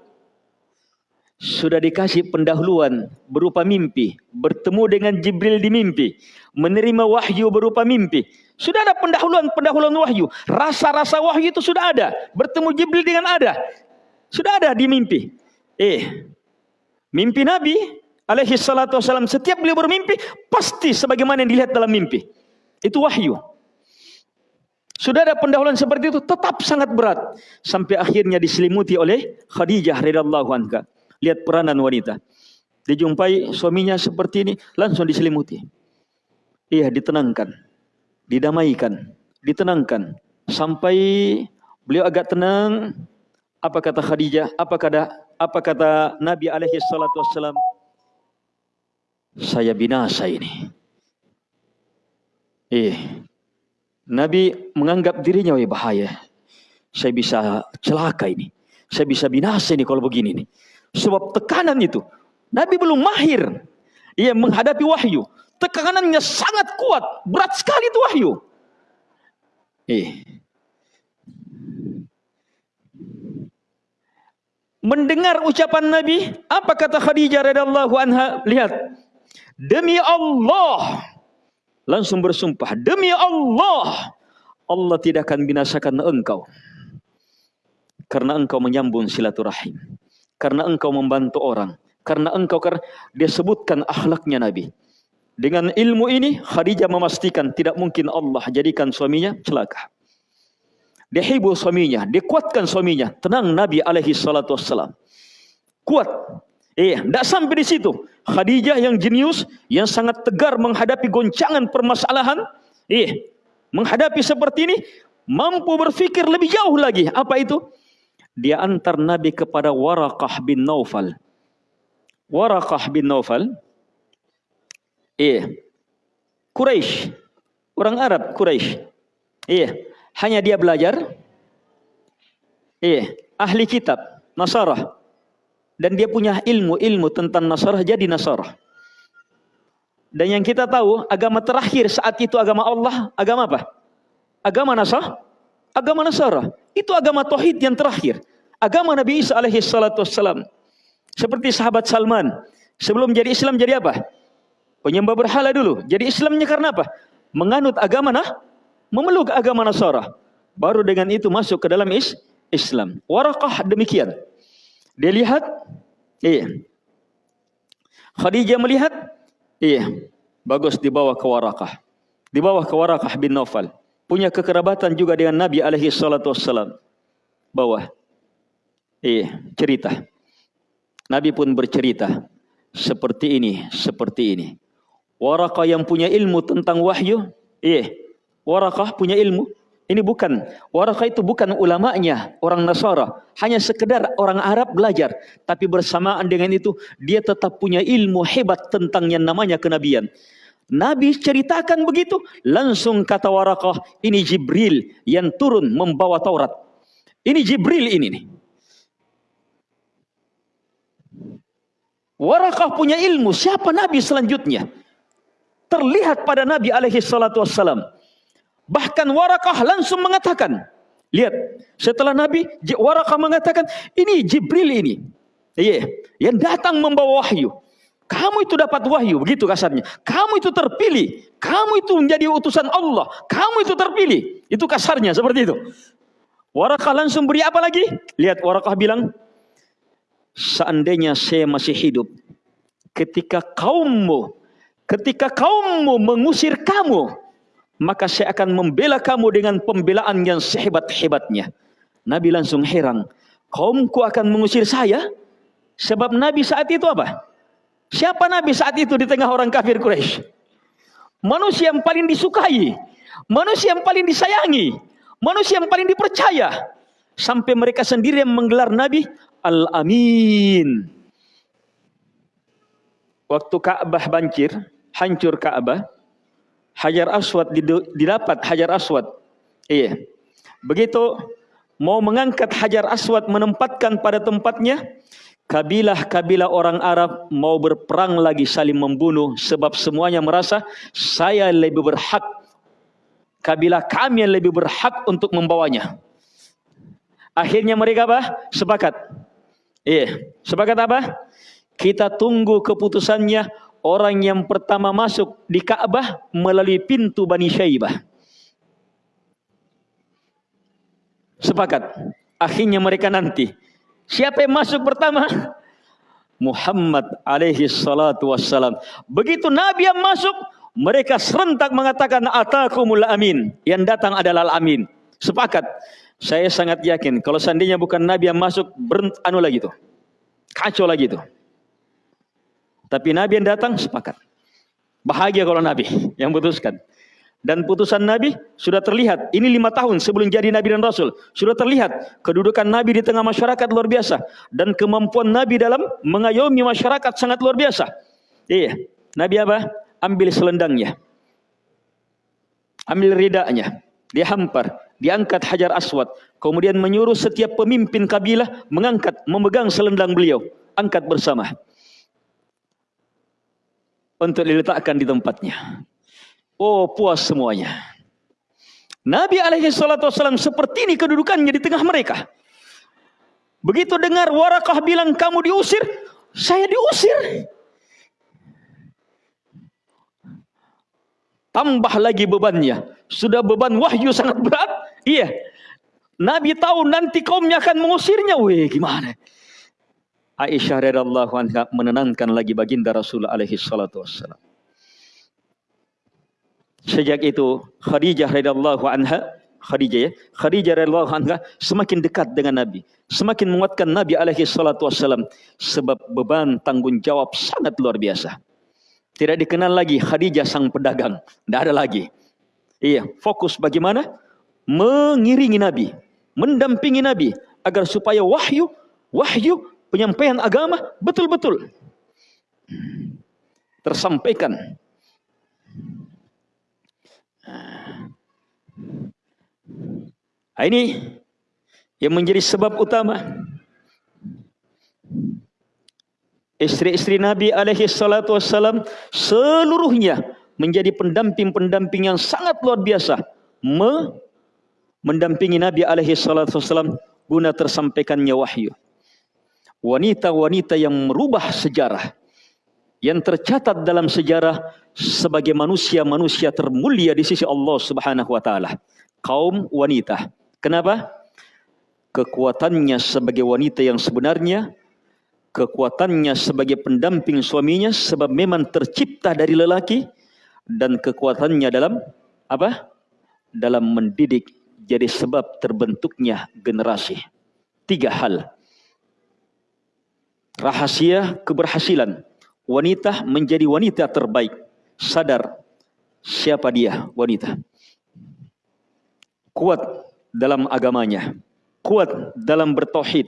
sudah dikasih pendahuluan berupa mimpi, bertemu dengan Jibril di mimpi, menerima wahyu berupa mimpi. Sudah ada pendahuluan-pendahuluan wahyu. Rasa-rasa wahyu itu sudah ada. Bertemu Jibril dengan ada. Sudah ada di mimpi. Eh, mimpi Nabi alaihi salatu wasalam setiap beliau bermimpi pasti sebagaimana yang dilihat dalam mimpi. Itu wahyu. Sudah ada pendahuluan seperti itu tetap sangat berat sampai akhirnya diselimuti oleh Khadijah radhiyallahu anha. Lihat peranan wanita. Dijumpai suaminya seperti ini, langsung diselimuti. Iya, ditenangkan. Didamaikan. Ditenangkan. Sampai beliau agak tenang. Apa kata Khadijah? Apa kata apa kata Nabi alaihi salatu wassalam? Saya binasa ini. Eh, Nabi menganggap dirinya oh bahaya. Saya bisa celaka ini. Saya bisa binasa ini kalau begini nih. Sebab tekanan itu. Nabi belum mahir. Ia menghadapi wahyu. Tekanannya sangat kuat. Berat sekali itu wahyu. Eh. Mendengar ucapan Nabi, apa kata Khadijah radhiyallahu anha? Lihat. Demi Allah. Langsung bersumpah, demi Allah. Allah tidak akan binasakan engkau. Karena engkau menyambung silaturahim karena engkau membantu orang, karena engkau karena dia sebutkan akhlaknya Nabi. Dengan ilmu ini Khadijah memastikan tidak mungkin Allah jadikan suaminya celaka. Dia hibur suaminya, dia kuatkan suaminya. Tenang Nabi alaihi salatu wassalam. Kuat. Eh, tidak sampai di situ. Khadijah yang jenius, yang sangat tegar menghadapi goncangan permasalahan. Eh, menghadapi seperti ini, mampu berfikir lebih jauh lagi. Apa itu? dia antar Nabi kepada Warakah bin Naufal. Warakah bin Naufal, iya, Quraisy, orang Arab Quraisy, iya, hanya dia belajar, iya, ahli kitab Nasarah, dan dia punya ilmu-ilmu tentang Nasarah jadi Nasarah. Dan yang kita tahu agama terakhir saat itu agama Allah, agama apa? Agama Nasarah agama Nasara. Itu agama tauhid yang terakhir. Agama Nabi Isa alaihi salatu wassalam. Seperti sahabat Salman. Sebelum jadi Islam jadi apa? Penyembah berhala dulu. Jadi Islamnya karena apa? Menganut agama nah, memeluk agama Nasara. Baru dengan itu masuk ke dalam is Islam. Warakah demikian. Dia lihat, iya. Khadijah melihat, iya. Bagus dibawa ke Warakah. Dibawa ke Warakah bin Naufal punya kekerabatan juga dengan Nabi alaihi salatu wassalam. Bawah. Eh, cerita. Nabi pun bercerita seperti ini, seperti ini. Warakah yang punya ilmu tentang wahyu, eh, Warakah punya ilmu. Ini bukan, Warakah itu bukan ulamanya, orang Nasara. Hanya sekedar orang Arab belajar. Tapi bersamaan dengan itu, dia tetap punya ilmu hebat tentang yang namanya kenabian. Nabi ceritakan begitu, langsung kata Warakah, ini Jibril yang turun membawa Taurat. Ini Jibril ini nih. Warakah punya ilmu, siapa Nabi selanjutnya? Terlihat pada Nabi alaihi salatu wassalam. Bahkan Warakah langsung mengatakan, lihat, setelah Nabi, Warakah mengatakan, ini Jibril ini. Iya, yang datang membawa wahyu. Kamu itu dapat wahyu, begitu kasarnya. Kamu itu terpilih. Kamu itu menjadi utusan Allah. Kamu itu terpilih. Itu kasarnya seperti itu. Warakah langsung beri apa lagi? Lihat Warakah bilang, seandainya saya masih hidup, ketika kaummu, ketika kaummu mengusir kamu, maka saya akan membela kamu dengan pembelaan yang sehebat-hebatnya. Nabi langsung heran, kaumku akan mengusir saya? Sebab Nabi saat itu apa? Siapa Nabi saat itu di tengah orang kafir Quraisy? Manusia yang paling disukai, manusia yang paling disayangi, manusia yang paling dipercaya. Sampai mereka sendiri yang menggelar Nabi Al-Amin. Waktu Ka'bah banjir, hancur Ka'bah, Hajar Aswad didapat Hajar Aswad. Iya. Begitu mau mengangkat Hajar Aswad menempatkan pada tempatnya, kabilah-kabilah orang Arab mau berperang lagi saling membunuh sebab semuanya merasa saya lebih berhak kabilah kami yang lebih berhak untuk membawanya. Akhirnya mereka apa? Sepakat. Iya. Sepakat apa? Kita tunggu keputusannya orang yang pertama masuk di Ka'bah melalui pintu Bani Syaibah. Sepakat. Akhirnya mereka nanti. Siapa yang masuk pertama? Muhammad alaihi salatu wassalam. Begitu Nabi yang masuk, mereka serentak mengatakan atakumul amin. Yang datang adalah al-amin. Sepakat. Saya sangat yakin kalau seandainya bukan Nabi yang masuk, berent anu lagi tuh. Kacau lagi tuh. Tapi Nabi yang datang sepakat. Bahagia kalau Nabi yang putuskan. Dan putusan Nabi sudah terlihat. Ini lima tahun sebelum jadi Nabi dan Rasul. Sudah terlihat kedudukan Nabi di tengah masyarakat luar biasa. Dan kemampuan Nabi dalam mengayomi masyarakat sangat luar biasa. Iya. Nabi apa? Ambil selendangnya. Ambil ridaknya. Dia hampar. Diangkat hajar aswad. Kemudian menyuruh setiap pemimpin kabilah mengangkat, memegang selendang beliau. Angkat bersama untuk diletakkan di tempatnya. Oh puas semuanya. Nabi alaihi salatu wasallam seperti ini kedudukannya di tengah mereka. Begitu dengar Warakah bilang kamu diusir, saya diusir. Tambah lagi bebannya. Sudah beban wahyu sangat berat. Iya. Nabi tahu nanti kaumnya akan mengusirnya. Weh gimana? Aisyah radhiyallahu anha menenangkan lagi baginda Rasul alaihi salatu wassalam. Sejak itu Khadijah radhiyallahu anha Khadijah ya, Khadijah radhiyallahu anha semakin dekat dengan Nabi, semakin menguatkan Nabi alaihi salatu wassalam sebab beban tanggung jawab sangat luar biasa. Tidak dikenal lagi Khadijah sang pedagang, tidak ada lagi. Iya, fokus bagaimana mengiringi Nabi, mendampingi Nabi agar supaya wahyu wahyu penyampaian agama betul-betul. Tersampaikan. Nah, ini yang menjadi sebab utama. Istri-istri Nabi alaihi salatu wassalam seluruhnya menjadi pendamping-pendamping yang sangat luar biasa. Me mendampingi Nabi alaihi salatu wassalam guna tersampaikannya wahyu wanita-wanita yang merubah sejarah yang tercatat dalam sejarah sebagai manusia-manusia termulia di sisi Allah Subhanahu wa taala. Kaum wanita. Kenapa? Kekuatannya sebagai wanita yang sebenarnya, kekuatannya sebagai pendamping suaminya sebab memang tercipta dari lelaki dan kekuatannya dalam apa? Dalam mendidik jadi sebab terbentuknya generasi. Tiga hal rahasia keberhasilan. Wanita menjadi wanita terbaik. Sadar siapa dia wanita. Kuat dalam agamanya. Kuat dalam bertauhid.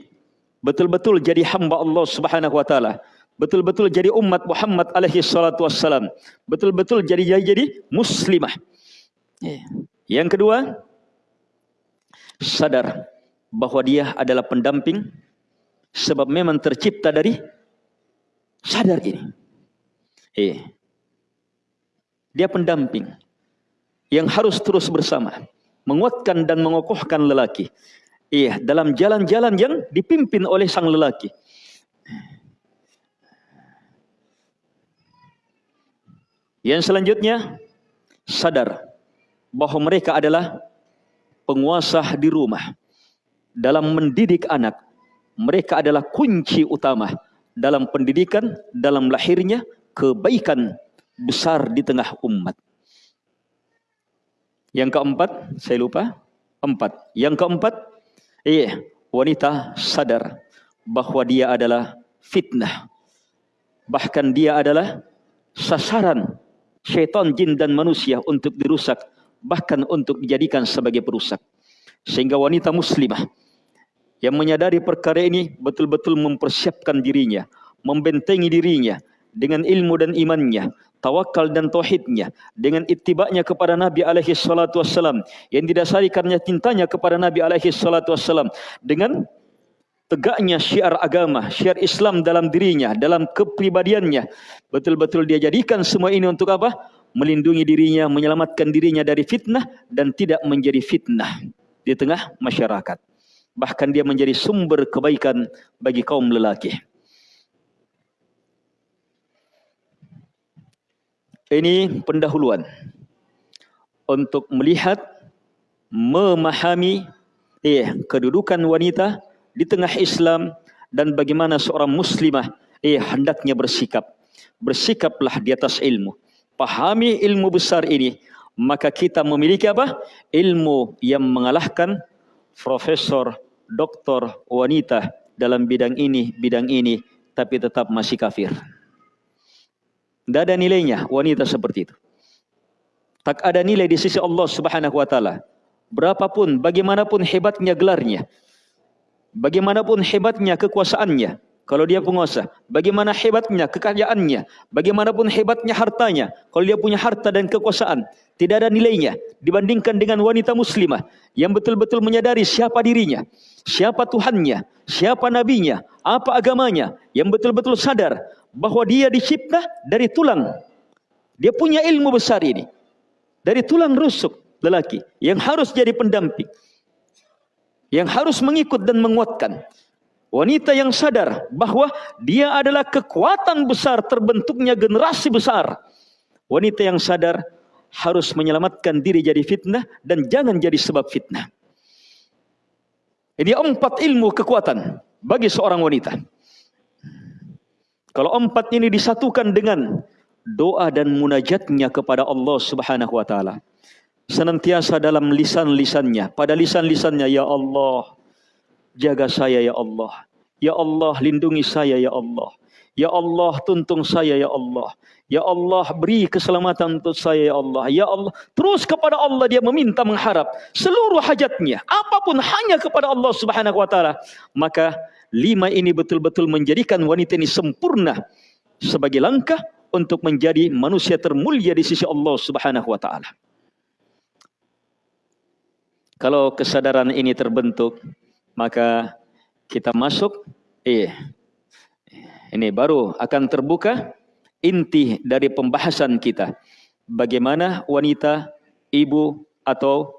Betul-betul jadi hamba Allah Subhanahu wa taala. Betul-betul jadi umat Muhammad alaihi salatu wassalam. Betul-betul jadi jadi, jadi muslimah. Yang kedua sadar bahwa dia adalah pendamping Sebab memang tercipta dari sadar ini. Eh. Dia pendamping yang harus terus bersama, menguatkan dan mengokohkan lelaki. Iya, dalam jalan-jalan yang dipimpin oleh sang lelaki. Yang selanjutnya sadar bahwa mereka adalah penguasa di rumah dalam mendidik anak mereka adalah kunci utama dalam pendidikan, dalam lahirnya kebaikan besar di tengah umat. Yang keempat, saya lupa, empat. Yang keempat, iya, wanita sadar bahwa dia adalah fitnah. Bahkan dia adalah sasaran syaitan, jin dan manusia untuk dirusak, bahkan untuk dijadikan sebagai perusak. Sehingga wanita muslimah yang menyadari perkara ini betul-betul mempersiapkan dirinya, membentengi dirinya dengan ilmu dan imannya, tawakal dan tauhidnya, dengan ittiba'nya kepada Nabi alaihi salatu wassalam yang didasari karena cintanya kepada Nabi alaihi salatu wassalam dengan tegaknya syiar agama, syiar Islam dalam dirinya, dalam kepribadiannya. Betul-betul dia jadikan semua ini untuk apa? Melindungi dirinya, menyelamatkan dirinya dari fitnah dan tidak menjadi fitnah di tengah masyarakat bahkan dia menjadi sumber kebaikan bagi kaum lelaki. Ini pendahuluan untuk melihat, memahami eh, kedudukan wanita di tengah Islam dan bagaimana seorang muslimah eh, hendaknya bersikap. Bersikaplah di atas ilmu. Pahami ilmu besar ini, maka kita memiliki apa? Ilmu yang mengalahkan profesor doktor, wanita dalam bidang ini, bidang ini, tapi tetap masih kafir. Tidak ada nilainya wanita seperti itu. Tak ada nilai di sisi Allah Subhanahu wa taala. Berapapun bagaimanapun hebatnya gelarnya. Bagaimanapun hebatnya kekuasaannya, kalau dia penguasa, bagaimana hebatnya kekayaannya, bagaimanapun hebatnya hartanya, kalau dia punya harta dan kekuasaan, tidak ada nilainya dibandingkan dengan wanita muslimah yang betul-betul menyadari siapa dirinya, siapa Tuhannya, siapa nabinya, apa agamanya, yang betul-betul sadar bahwa dia dicipta dari tulang. Dia punya ilmu besar ini. Dari tulang rusuk lelaki yang harus jadi pendamping. Yang harus mengikut dan menguatkan. Wanita yang sadar bahwa dia adalah kekuatan besar terbentuknya generasi besar. Wanita yang sadar harus menyelamatkan diri jadi fitnah dan jangan jadi sebab fitnah. Ini empat ilmu kekuatan bagi seorang wanita. Kalau empat ini disatukan dengan doa dan munajatnya kepada Allah Subhanahu wa taala. Senantiasa dalam lisan-lisannya, pada lisan-lisannya ya Allah, jaga saya ya Allah. Ya Allah, lindungi saya ya Allah. Ya Allah, tuntung saya ya Allah. Ya Allah, beri keselamatan untuk saya ya Allah. Ya Allah, terus kepada Allah dia meminta mengharap seluruh hajatnya, apa pun hanya kepada Allah Subhanahu wa taala. Maka lima ini betul-betul menjadikan wanita ini sempurna sebagai langkah untuk menjadi manusia termulia di sisi Allah Subhanahu wa taala. Kalau kesadaran ini terbentuk, maka kita masuk eh ini baru akan terbuka inti dari pembahasan kita. Bagaimana wanita, ibu atau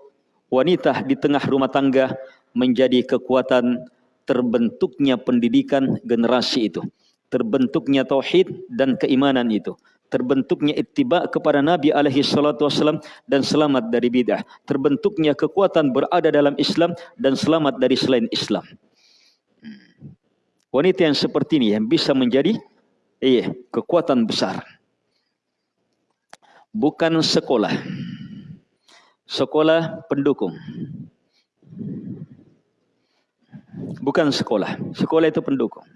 wanita di tengah rumah tangga menjadi kekuatan terbentuknya pendidikan generasi itu, terbentuknya tauhid dan keimanan itu, terbentuknya ittiba kepada Nabi alaihi salatu dan selamat dari bidah, terbentuknya kekuatan berada dalam Islam dan selamat dari selain Islam. Wanita yang seperti ini yang bisa menjadi iya, kekuatan besar. Bukan sekolah. Sekolah pendukung. Bukan sekolah. Sekolah itu pendukung.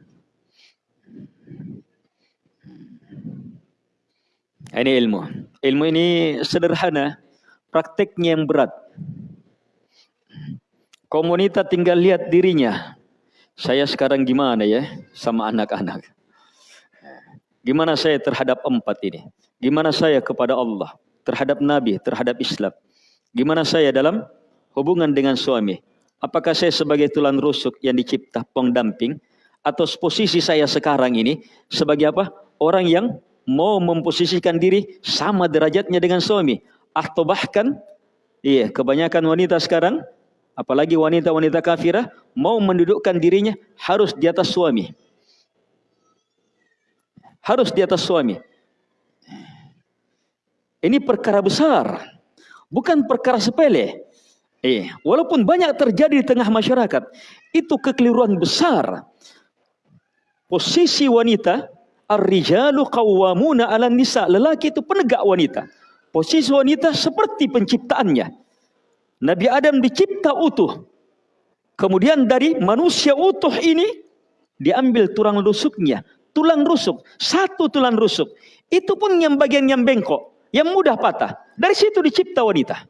Ini ilmu. Ilmu ini sederhana, prakteknya yang berat. Komunitas tinggal lihat dirinya. Saya sekarang gimana ya sama anak-anak. Gimana saya terhadap empat ini? Gimana saya kepada Allah, terhadap Nabi, terhadap Islam? Gimana saya dalam hubungan dengan suami? Apakah saya sebagai tulang rusuk yang dicipta pengdamping atau posisi saya sekarang ini sebagai apa? Orang yang mau memposisikan diri sama derajatnya dengan suami atau bahkan iya kebanyakan wanita sekarang apalagi wanita-wanita kafirah mau mendudukkan dirinya harus di atas suami. Harus di atas suami. Ini perkara besar. Bukan perkara sepele. Eh, walaupun banyak terjadi di tengah masyarakat, itu kekeliruan besar. Posisi wanita, ar-rijalu qawwamuna 'alan nisa, lelaki itu penegak wanita. Posisi wanita seperti penciptaannya. Nabi Adam dicipta utuh. Kemudian dari manusia utuh ini diambil tulang rusuknya, tulang rusuk, satu tulang rusuk. Itu pun yang bagian yang bengkok, yang mudah patah. Dari situ dicipta wanita.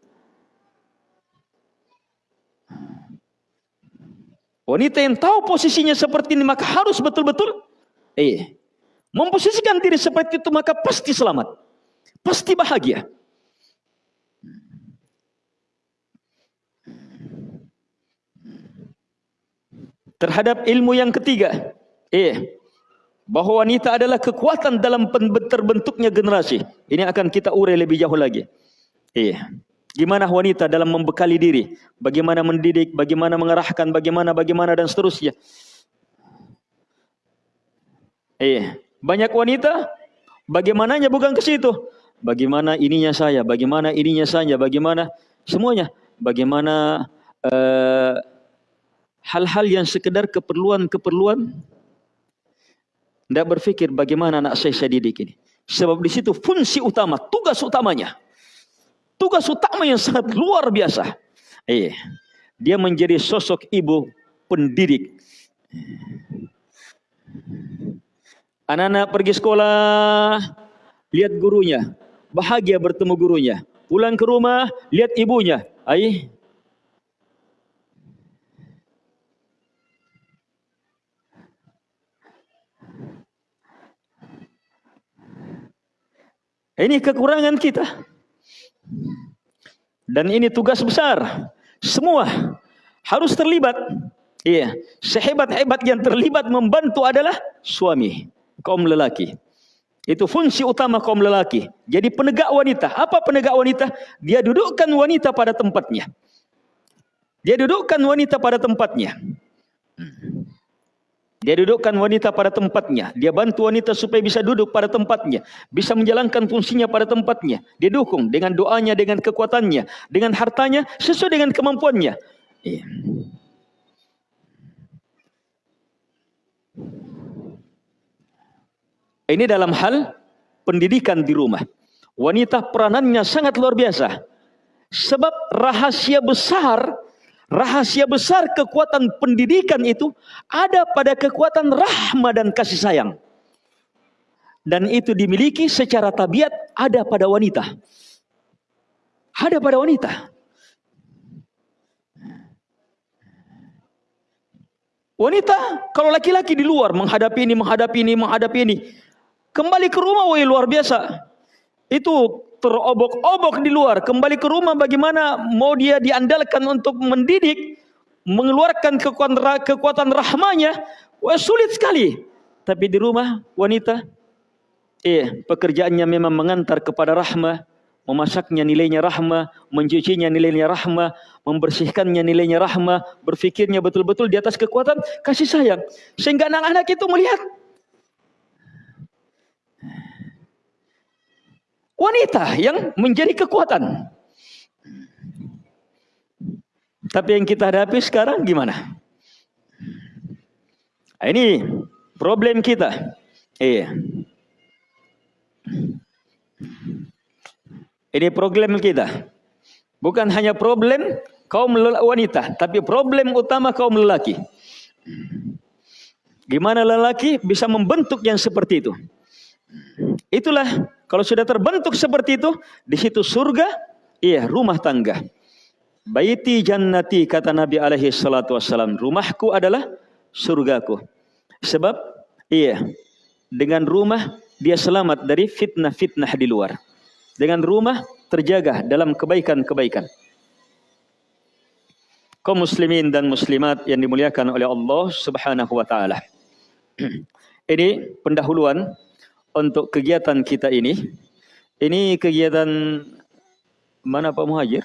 Wanita yang tahu posisinya seperti ini maka harus betul-betul eh memposisikan diri seperti itu maka pasti selamat. Pasti bahagia. Terhadap ilmu yang ketiga, eh bahwa wanita adalah kekuatan dalam terbentuknya generasi. Ini akan kita urai lebih jauh lagi. Eh Gimana wanita dalam membekali diri, bagaimana mendidik, bagaimana mengarahkan, bagaimana bagaimana dan seterusnya. Eh, banyak wanita bagaimananya bukan ke situ. bagaimana ininya saya, bagaimana ininya saya, bagaimana semuanya, bagaimana eh, hal-hal yang sekedar keperluan-keperluan tidak berpikir bagaimana anak saya saya didik ini. Sebab di situ fungsi utama, tugas utamanya. Tugas utama yang sangat luar biasa. Eh, dia menjadi sosok ibu pendidik. Anak-anak pergi sekolah, lihat gurunya, bahagia bertemu gurunya. Pulang ke rumah, lihat ibunya. Ai, Ini kekurangan kita. Dan ini tugas besar. Semua harus terlibat. Iya, sehebat-hebat yang terlibat membantu adalah suami, kaum lelaki. Itu fungsi utama kaum lelaki. Jadi penegak wanita. Apa penegak wanita? Dia dudukkan wanita pada tempatnya. Dia dudukkan wanita pada tempatnya. Dia dudukkan wanita pada tempatnya. Dia bantu wanita supaya bisa duduk pada tempatnya. Bisa menjalankan fungsinya pada tempatnya. Dia dukung dengan doanya, dengan kekuatannya. Dengan hartanya, sesuai dengan kemampuannya. Iya. Ini dalam hal pendidikan di rumah. Wanita peranannya sangat luar biasa. Sebab rahasia besar Rahasia besar kekuatan pendidikan itu ada pada kekuatan rahmat dan kasih sayang. Dan itu dimiliki secara tabiat ada pada wanita. Ada pada wanita. Wanita kalau laki-laki di luar menghadapi ini, menghadapi ini, menghadapi ini. Kembali ke rumah, woi luar biasa. Itu terobok-obok di luar, kembali ke rumah bagaimana mau dia diandalkan untuk mendidik, mengeluarkan kekuatan, kekuatan rahmanya, wah sulit sekali. Tapi di rumah wanita, eh pekerjaannya memang mengantar kepada rahmah, memasaknya nilainya rahmah, mencucinya nilainya rahmah, membersihkannya nilainya rahmah, berfikirnya betul-betul di atas kekuatan kasih sayang. Sehingga anak-anak itu melihat wanita yang menjadi kekuatan. Tapi yang kita hadapi sekarang gimana? Nah, ini problem kita. Iya. Ini problem kita. Bukan hanya problem kaum wanita, tapi problem utama kaum lelaki. Gimana lelaki bisa membentuk yang seperti itu? Itulah kalau sudah terbentuk seperti itu, di situ surga, iya rumah tangga. Baiti jannati kata Nabi alaihi salatu wassalam, rumahku adalah surgaku. Sebab iya, dengan rumah dia selamat dari fitnah-fitnah di luar. Dengan rumah terjaga dalam kebaikan-kebaikan. Kaum muslimin dan muslimat yang dimuliakan oleh Allah Subhanahu wa taala. Ini pendahuluan untuk kegiatan kita ini. Ini kegiatan mana Pak Muhajir?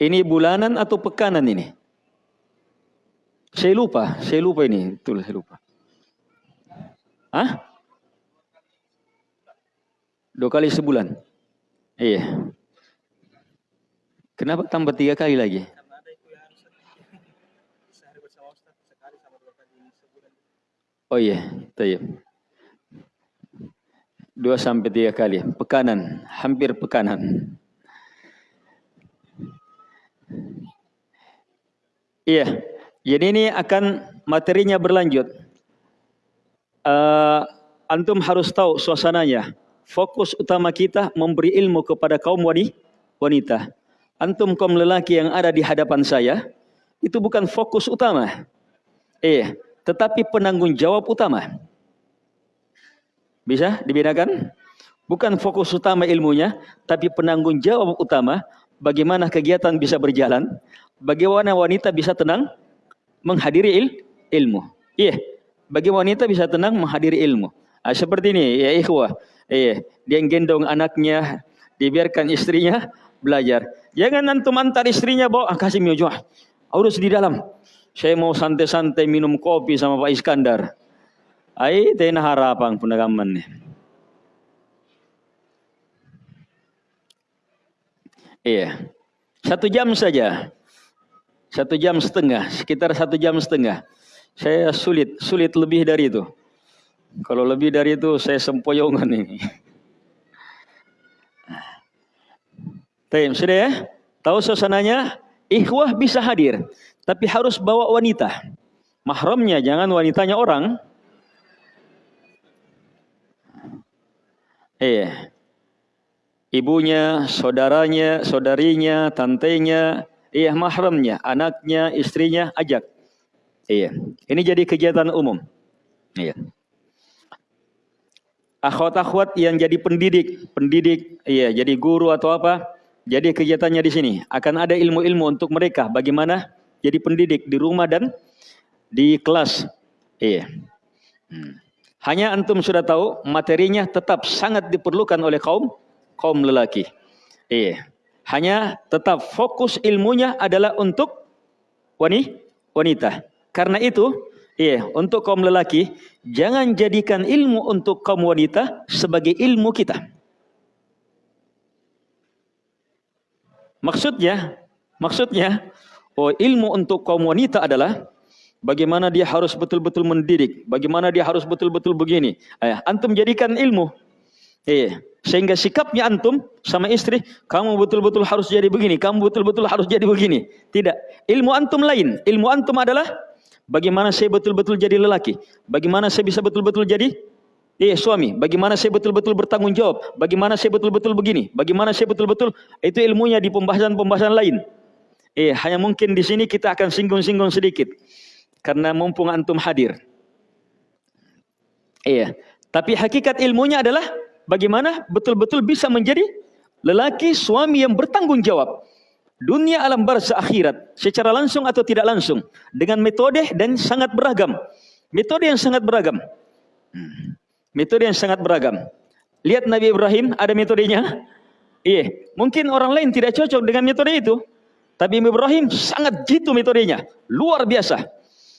Ini bulanan atau pekanan ini? Saya lupa, saya lupa ini, betul saya lupa. Hah? Dua kali sebulan. Iya. Kenapa tambah tiga kali lagi? Oh iya, iya. Dua sampai tiga kali. Pekanan, hampir pekanan. Iya, jadi ini akan materinya berlanjut. Uh, antum harus tahu suasananya fokus utama kita memberi ilmu kepada kaum wanita. Antum kaum lelaki yang ada di hadapan saya, itu bukan fokus utama. Eh, tetapi penanggung jawab utama. Bisa dibedakan? Bukan fokus utama ilmunya, tapi penanggung jawab utama bagaimana kegiatan bisa berjalan, bagaimana wanita bisa tenang menghadiri il, ilmu. Iya, bagaimana wanita bisa tenang menghadiri ilmu. Nah, seperti ini ya ikhwah. Iya, dia gendong anaknya, dibiarkan istrinya belajar. Jangan antum antar istrinya bawa ah, kasih miojo. Urus di dalam. Saya mau santai-santai minum kopi sama Pak Iskandar. Ai tena harapan penagaman nih. Iya. Satu jam saja. Satu jam setengah. Sekitar satu jam setengah. Saya sulit. Sulit lebih dari itu. Kalau lebih dari itu saya sempoyongan ini. Taim, sudah ya? Tahu suasananya? Ikhwah bisa hadir. Tapi harus bawa wanita. Mahramnya jangan wanitanya orang. Iya. Ibunya, saudaranya, saudarinya, tantenya, iya mahramnya, anaknya, istrinya ajak. Iya. Ini jadi kegiatan umum. Iya. Akhwat-akhwat yang jadi pendidik, pendidik, iya, jadi guru atau apa, jadi kegiatannya di sini. Akan ada ilmu-ilmu untuk mereka bagaimana jadi pendidik di rumah dan di kelas. Iya. Hmm. Hanya antum sudah tahu materinya tetap sangat diperlukan oleh kaum kaum lelaki. Iya. Hanya tetap fokus ilmunya adalah untuk wanita. Karena itu, iya, untuk kaum lelaki jangan jadikan ilmu untuk kaum wanita sebagai ilmu kita. Maksudnya, maksudnya, oh ilmu untuk kaum wanita adalah Bagaimana dia harus betul-betul mendidik. Bagaimana dia harus betul-betul begini. Eh, antum jadikan ilmu. Eh, sehingga sikapnya antum sama istri, kamu betul-betul harus jadi begini. Kamu betul-betul harus jadi begini. Tidak. Ilmu antum lain. Ilmu antum adalah bagaimana saya betul-betul jadi lelaki. Bagaimana saya bisa betul-betul jadi eh, suami. Bagaimana saya betul-betul bertanggung jawab. Bagaimana saya betul-betul begini. Bagaimana saya betul-betul. Itu ilmunya di pembahasan-pembahasan lain. Eh, hanya mungkin di sini kita akan singgung-singgung sedikit karena mumpung antum hadir. Iya. Tapi hakikat ilmunya adalah bagaimana betul-betul bisa menjadi lelaki suami yang bertanggung jawab. Dunia alam barzah akhirat secara langsung atau tidak langsung dengan metode dan sangat beragam. Metode yang sangat beragam. Hmm. Metode yang sangat beragam. Lihat Nabi Ibrahim ada metodenya. Iya, mungkin orang lain tidak cocok dengan metode itu. Tapi Ibrahim sangat jitu metodenya, luar biasa.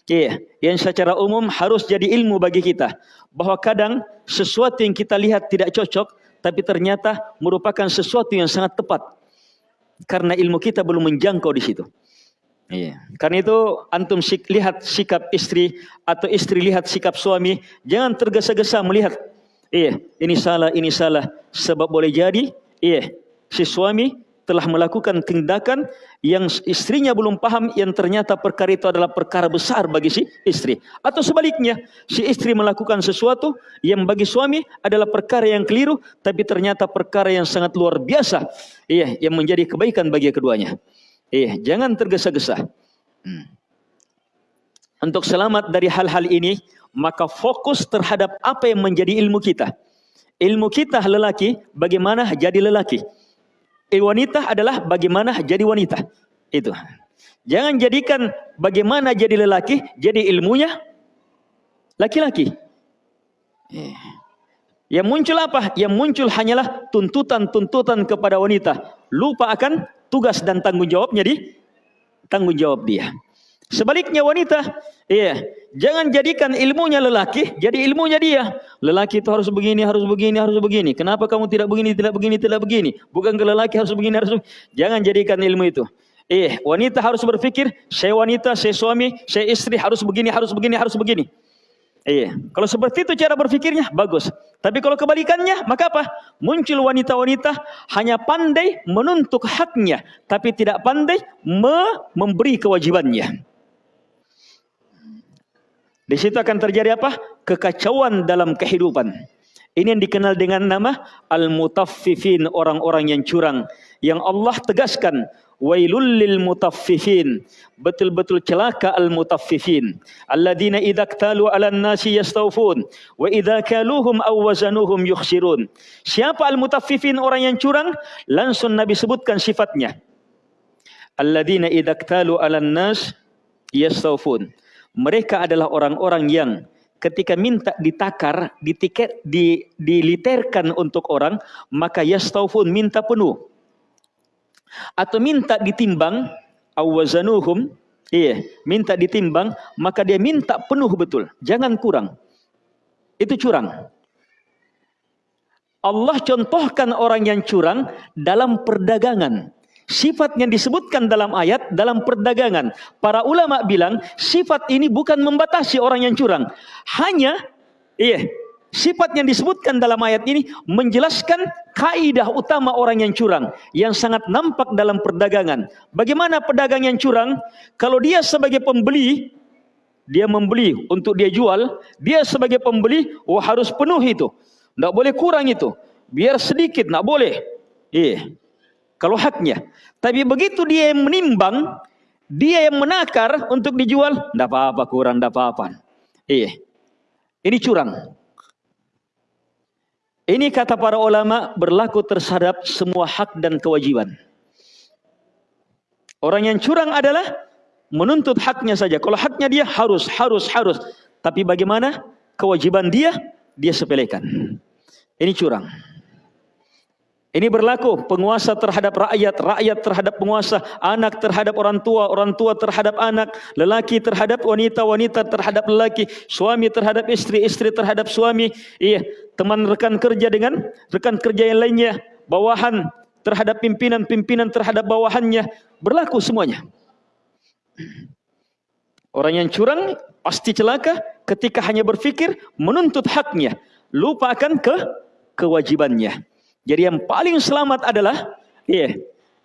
Iya, yang secara umum harus jadi ilmu bagi kita. Bahwa kadang sesuatu yang kita lihat tidak cocok, tapi ternyata merupakan sesuatu yang sangat tepat. Karena ilmu kita belum menjangkau di situ. Iya. Karena itu antum sik, lihat sikap istri atau istri lihat sikap suami, jangan tergesa-gesa melihat. Iya, ini salah, ini salah. Sebab boleh jadi, iya, si suami telah melakukan tindakan yang istrinya belum paham yang ternyata perkara itu adalah perkara besar bagi si istri. Atau sebaliknya, si istri melakukan sesuatu yang bagi suami adalah perkara yang keliru tapi ternyata perkara yang sangat luar biasa. Iya, yang menjadi kebaikan bagi keduanya. Iya, jangan tergesa-gesa. Hmm. Untuk selamat dari hal-hal ini, maka fokus terhadap apa yang menjadi ilmu kita. Ilmu kita lelaki, bagaimana jadi lelaki wanita adalah bagaimana jadi wanita. Itu. Jangan jadikan bagaimana jadi lelaki, jadi ilmunya laki-laki. Eh. Yang muncul apa? Yang muncul hanyalah tuntutan-tuntutan kepada wanita. Lupa akan tugas dan tanggung jawabnya di tanggung jawab dia. Sebaliknya wanita, iya, jangan jadikan ilmunya lelaki, jadi ilmunya dia. Lelaki itu harus begini, harus begini, harus begini. Kenapa kamu tidak begini, tidak begini, tidak begini? Bukan ke lelaki harus begini, harus begini. Jangan jadikan ilmu itu. Eh, wanita harus berpikir, saya wanita, saya suami, saya istri harus begini, harus begini, harus begini. Iya, kalau seperti itu cara berpikirnya bagus. Tapi kalau kebalikannya, maka apa? Muncul wanita-wanita hanya pandai menuntut haknya, tapi tidak pandai me memberi kewajibannya. Di situ akan terjadi apa? Kekacauan dalam kehidupan. Ini yang dikenal dengan nama al-mutaffifin, orang-orang yang curang. Yang Allah tegaskan, wailul lil mutaffifin. Betul-betul celaka al-mutaffifin. Alladzina idza ktalu 'alan nasi yastawfun wa idza kaluhum aw wazanuhum yukhsirun. Siapa al-mutaffifin orang yang curang? Langsung Nabi sebutkan sifatnya. Alladzina idza ktalu 'alan nas yastawfun mereka adalah orang-orang yang ketika minta ditakar, ditiket, di, diliterkan untuk orang, maka yastaufun minta penuh. atau minta ditimbang awazanuhum iya minta ditimbang maka dia minta penuh betul. Jangan kurang. Itu curang. Allah contohkan orang yang curang dalam perdagangan sifat yang disebutkan dalam ayat dalam perdagangan para ulama bilang sifat ini bukan membatasi orang yang curang hanya iya Sifat yang disebutkan dalam ayat ini menjelaskan kaidah utama orang yang curang yang sangat nampak dalam perdagangan. Bagaimana pedagang yang curang? Kalau dia sebagai pembeli, dia membeli untuk dia jual, dia sebagai pembeli, oh harus penuh itu. Tidak boleh kurang itu. Biar sedikit, tidak boleh. Iya. Kalau haknya. Tapi begitu dia yang menimbang, dia yang menakar untuk dijual, tidak apa-apa kurang, tidak apa-apa. Iya. Ini curang. Ini kata para ulama berlaku terhadap semua hak dan kewajiban. Orang yang curang adalah menuntut haknya saja. Kalau haknya dia harus, harus, harus. Tapi bagaimana kewajiban dia, dia sepelekan. Ini curang. Ini berlaku penguasa terhadap rakyat, rakyat terhadap penguasa, anak terhadap orang tua, orang tua terhadap anak, lelaki terhadap wanita, wanita terhadap lelaki, suami terhadap istri, istri terhadap suami, iya, teman rekan kerja dengan rekan kerja yang lainnya, bawahan terhadap pimpinan, pimpinan terhadap bawahannya, berlaku semuanya. Orang yang curang pasti celaka ketika hanya berfikir menuntut haknya, lupakan ke kewajibannya. Jadi yang paling selamat adalah iya,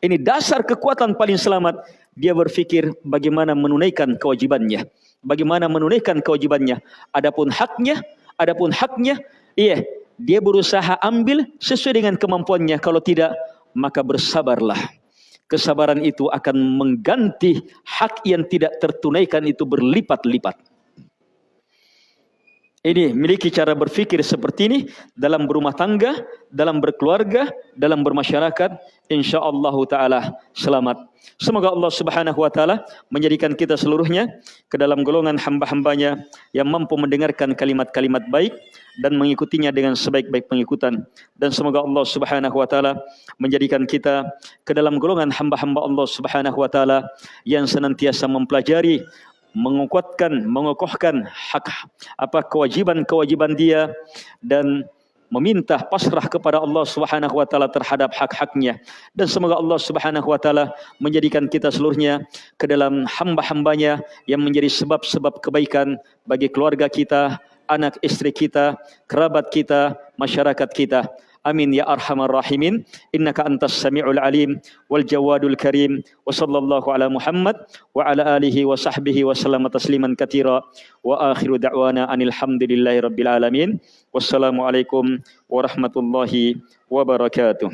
ini dasar kekuatan paling selamat dia berfikir bagaimana menunaikan kewajibannya. Bagaimana menunaikan kewajibannya. Adapun haknya, adapun haknya, iya, dia berusaha ambil sesuai dengan kemampuannya. Kalau tidak, maka bersabarlah. Kesabaran itu akan mengganti hak yang tidak tertunaikan itu berlipat-lipat. Ini miliki cara berfikir seperti ini dalam berumah tangga, dalam berkeluarga, dalam bermasyarakat, insyaallah taala selamat. Semoga Allah Subhanahu wa taala menjadikan kita seluruhnya ke dalam golongan hamba-hambanya yang mampu mendengarkan kalimat-kalimat baik dan mengikutinya dengan sebaik-baik pengikutan dan semoga Allah Subhanahu wa taala menjadikan kita ke dalam golongan hamba-hamba Allah Subhanahu wa taala yang senantiasa mempelajari menguatkan, mengokohkan hak apa kewajiban-kewajiban dia dan meminta pasrah kepada Allah Subhanahu wa taala terhadap hak-haknya dan semoga Allah Subhanahu wa taala menjadikan kita seluruhnya ke dalam hamba-hambanya yang menjadi sebab-sebab kebaikan bagi keluarga kita, anak istri kita, kerabat kita, masyarakat kita. آمين يا أرحم الراحمين. إنك أنت السميع العليم والجواد الكريم. وصلى الله على محمد وعلى آله وصحبه وسلم تسليما كثيرا. وآخر دعوانا أن الحمد لله رب العالمين. والسلام عليكم ورحمة الله وبركاته.